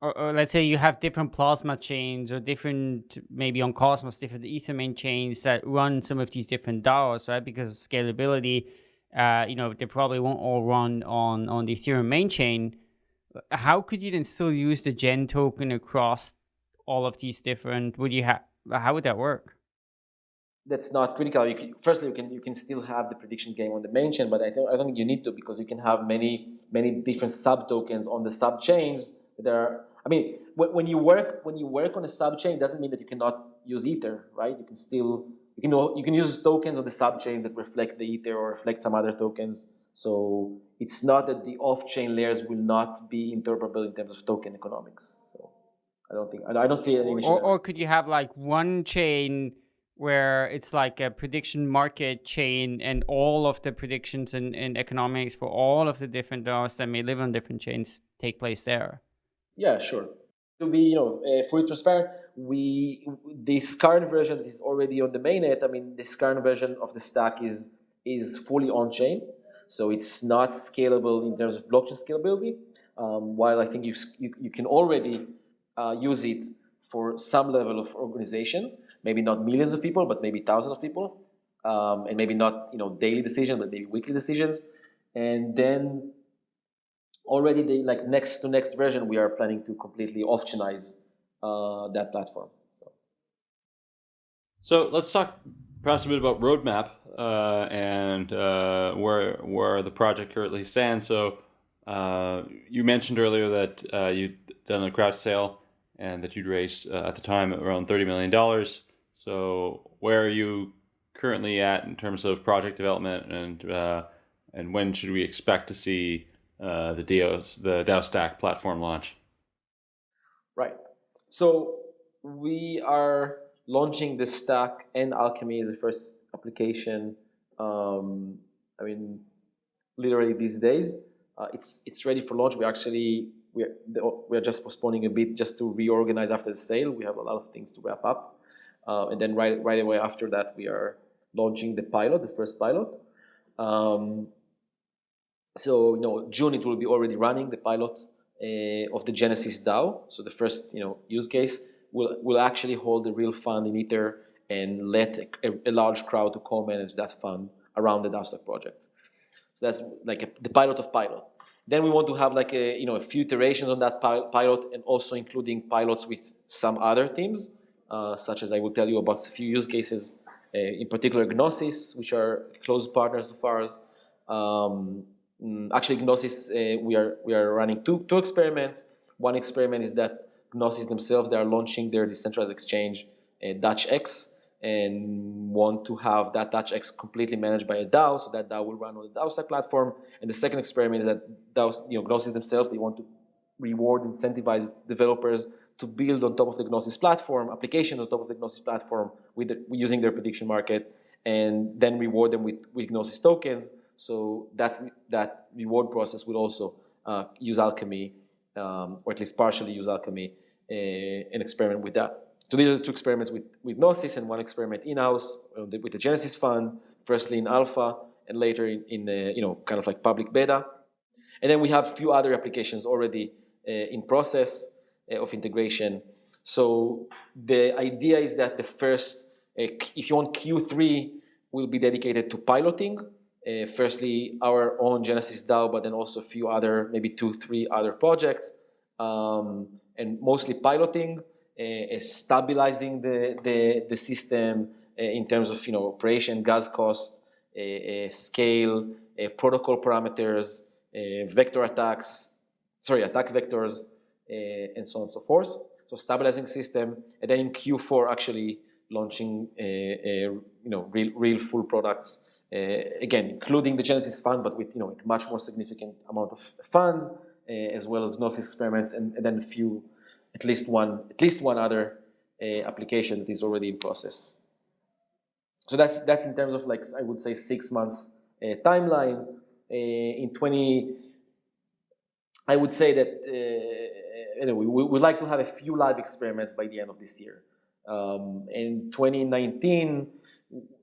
or, or, let's say you have different plasma chains or different, maybe on Cosmos, different Ethermint chains that run some of these different DAOs, right? Because of scalability, uh, you know, they probably won't all run on, on the Ethereum main chain. How could you then still use the Gen token across all of these different, would you have, how would that work? That's not critical. You can, firstly, you can you can still have the prediction game on the main chain, but I don't I don't think you need to because you can have many many different sub tokens on the sub chains. There, are, I mean, when, when you work when you work on a sub chain, doesn't mean that you cannot use Ether, right? You can still you can you can use tokens on the sub chain that reflect the Ether or reflect some other tokens. So it's not that the off chain layers will not be interpretable in terms of token economics. So I don't think I don't see any. Or, or could you have like one chain? Where it's like a prediction market chain and all of the predictions and, and economics for all of the different DAOs that may live on different chains take place there. Yeah, sure. To be you know uh, fully transparent, we this current version is already on the mainnet. I mean, this current version of the stack is is fully on chain, so it's not scalable in terms of blockchain scalability. Um, while I think you you, you can already uh, use it for some level of organization maybe not millions of people, but maybe thousands of people, um, and maybe not you know daily decisions, but maybe weekly decisions, and then already the like next to next version, we are planning to completely optionize uh, that platform. So. so let's talk perhaps a bit about roadmap uh, and uh, where where the project currently stands. So uh, you mentioned earlier that uh, you'd done a crowd sale and that you'd raised uh, at the time around thirty million dollars. So where are you currently at in terms of project development, and uh, and when should we expect to see uh, the DAOs, the DAOstack platform launch? Right. So we are launching the stack and Alchemy is the first application. Um, I mean, literally these days, uh, it's it's ready for launch. We actually we're we're just postponing a bit just to reorganize after the sale. We have a lot of things to wrap up. Uh, and then right, right away after that, we are launching the pilot, the first pilot. Um, so, you know, June it will be already running the pilot uh, of the Genesis DAO. So the first, you know, use case will will actually hold a real fund in Ether and let a, a large crowd to co-manage that fund around the DAO project. So that's like a, the pilot of pilot. Then we want to have like a you know a few iterations on that pilot and also including pilots with some other teams. Uh, such as I will tell you about a few use cases, uh, in particular Gnosis, which are close partners of ours. Um, mm, actually, Gnosis, uh, we are we are running two two experiments. One experiment is that Gnosis themselves they are launching their decentralized exchange, DutchX, and want to have that DutchX completely managed by a DAO, so that DAO will run on the DAOstack platform. And the second experiment is that DAOs, you know, Gnosis themselves, they want to reward, incentivize developers to build on top of the Gnosis platform, applications on top of the Gnosis platform with the, using their prediction market, and then reward them with, with Gnosis tokens. So that, that reward process will also uh, use Alchemy, um, or at least partially use Alchemy, uh, and experiment with that. So these are two experiments with, with Gnosis and one experiment in-house uh, with the Genesis Fund, firstly in alpha and later in, in the, you know, kind of like public beta. And then we have a few other applications already uh, in process. Uh, of integration. So the idea is that the first, uh, if you want Q3, will be dedicated to piloting. Uh, firstly, our own Genesis DAO, but then also a few other, maybe two, three other projects, um, and mostly piloting, stabilizing the, the, the system in terms of you know operation, gas cost, scale, protocol parameters, vector attacks, sorry, attack vectors, and so on and so forth. So stabilizing system, and then in Q4 actually launching uh, uh, you know real real full products again, including the Genesis fund, but with you know much more significant amount of funds as well as Gnosis experiments, and, and, then a few, at least one at least one other application that is already in process. So that's that's in terms of like I would say six months uh, timeline. Uh, in 20, I would say that uh, anyway, we would like to have a few live experiments by the end of this year. Um, in 2019,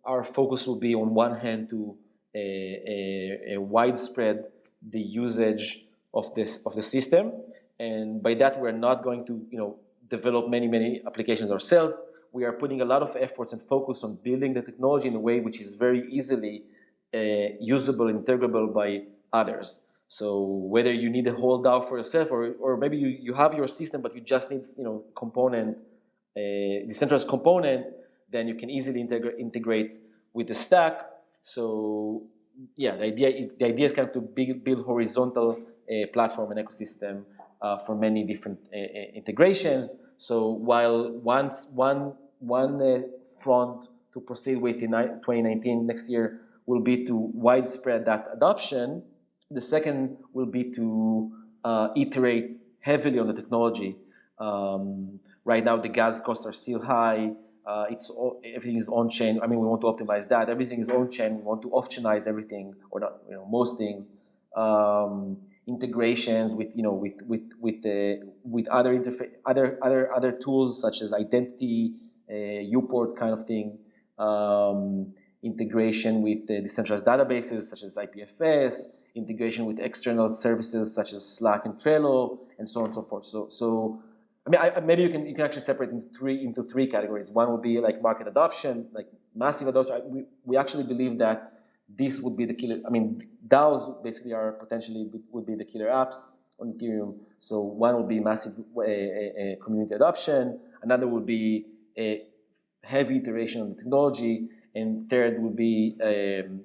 our focus will be on one hand to a, a, a widespread the usage of this of the system, and by that we're not going to you know develop many many applications ourselves. We are putting a lot of efforts and focus on building the technology in a way which is very easily uh, usable, integrable by others. So whether you need a whole DAO for yourself, or, or maybe you, you have your system, but you just need you know component, a uh, decentralized component, then you can easily integra integrate with the stack. So yeah, the idea the idea is kind of to build, build horizontal uh, platform and ecosystem uh, for many different uh, uh integrations. So while once one one uh, front to proceed with in 2019 next year will be to widespread that adoption the second will be to uh, iterate heavily on the technology. Um, right now, the gas costs are still high. Uh, it's all, everything is on chain. I mean, we want to optimize that. Everything is on chain. We want to optionize everything, or not, you know, most things. Um, integrations with you know with with with the with other interface other other other tools such as identity, uh, UPort kind of thing. Um, integration with the decentralized databases such as IPFS, integration with external services such as Slack and Trello, and so on and so forth. So, so I mean, I, maybe you can you can actually separate into three into three categories. One would be like market adoption, like massive adoption. We we actually believe that this would be the killer. I mean, DAOs basically are potentially would be the killer apps on Ethereum. So one would be massive a, a community adoption. Another would be a heavy iteration on the technology, and third would be um,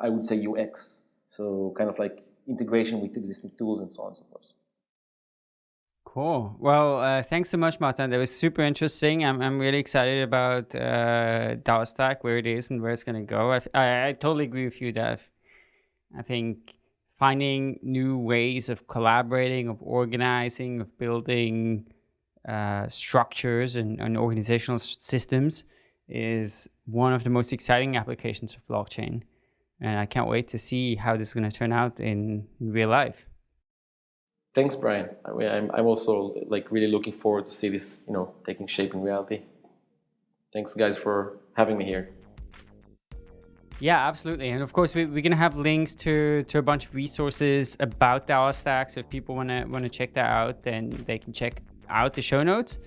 I would say UX. So kind of like integration with existing tools and so on and so forth. Cool. Well, uh, thanks so much, Matan. That was super interesting. I'm, I'm really excited about uh, DAOstack, where it is and where it's going to go. I, I, I, totally agree with you, Dev. I think finding new ways of collaborating, of organizing, of building uh, structures and, and organizational systems is one of the most exciting applications of blockchain and I can't wait to see how this is going to turn out in real life. Thanks, Brian. I mean, I'm, I'm also like really looking forward to see this, you know, taking shape in reality. Thanks, guys, for having me here. Yeah, absolutely. And of course, we, are going to have links to, to a bunch of resources about DAOstack. So if people want to want to check that out, then they can check out the show notes.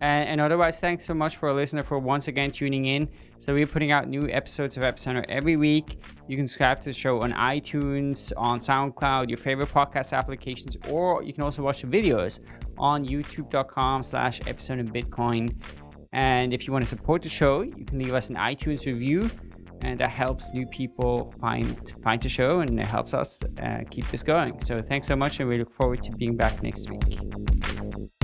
And, and otherwise, thanks so much for a listener for once again tuning in. So we're putting out new episodes of Epicenter every week. You can subscribe to the show on iTunes, on SoundCloud, your favorite podcast applications, or you can also watch the videos on youtube.com slash Epicenter Bitcoin. And if you want to support the show, you can leave us an iTunes review and that helps new people find find the show and it helps us uh, keep this going. So thanks so much and we look forward to being back next week.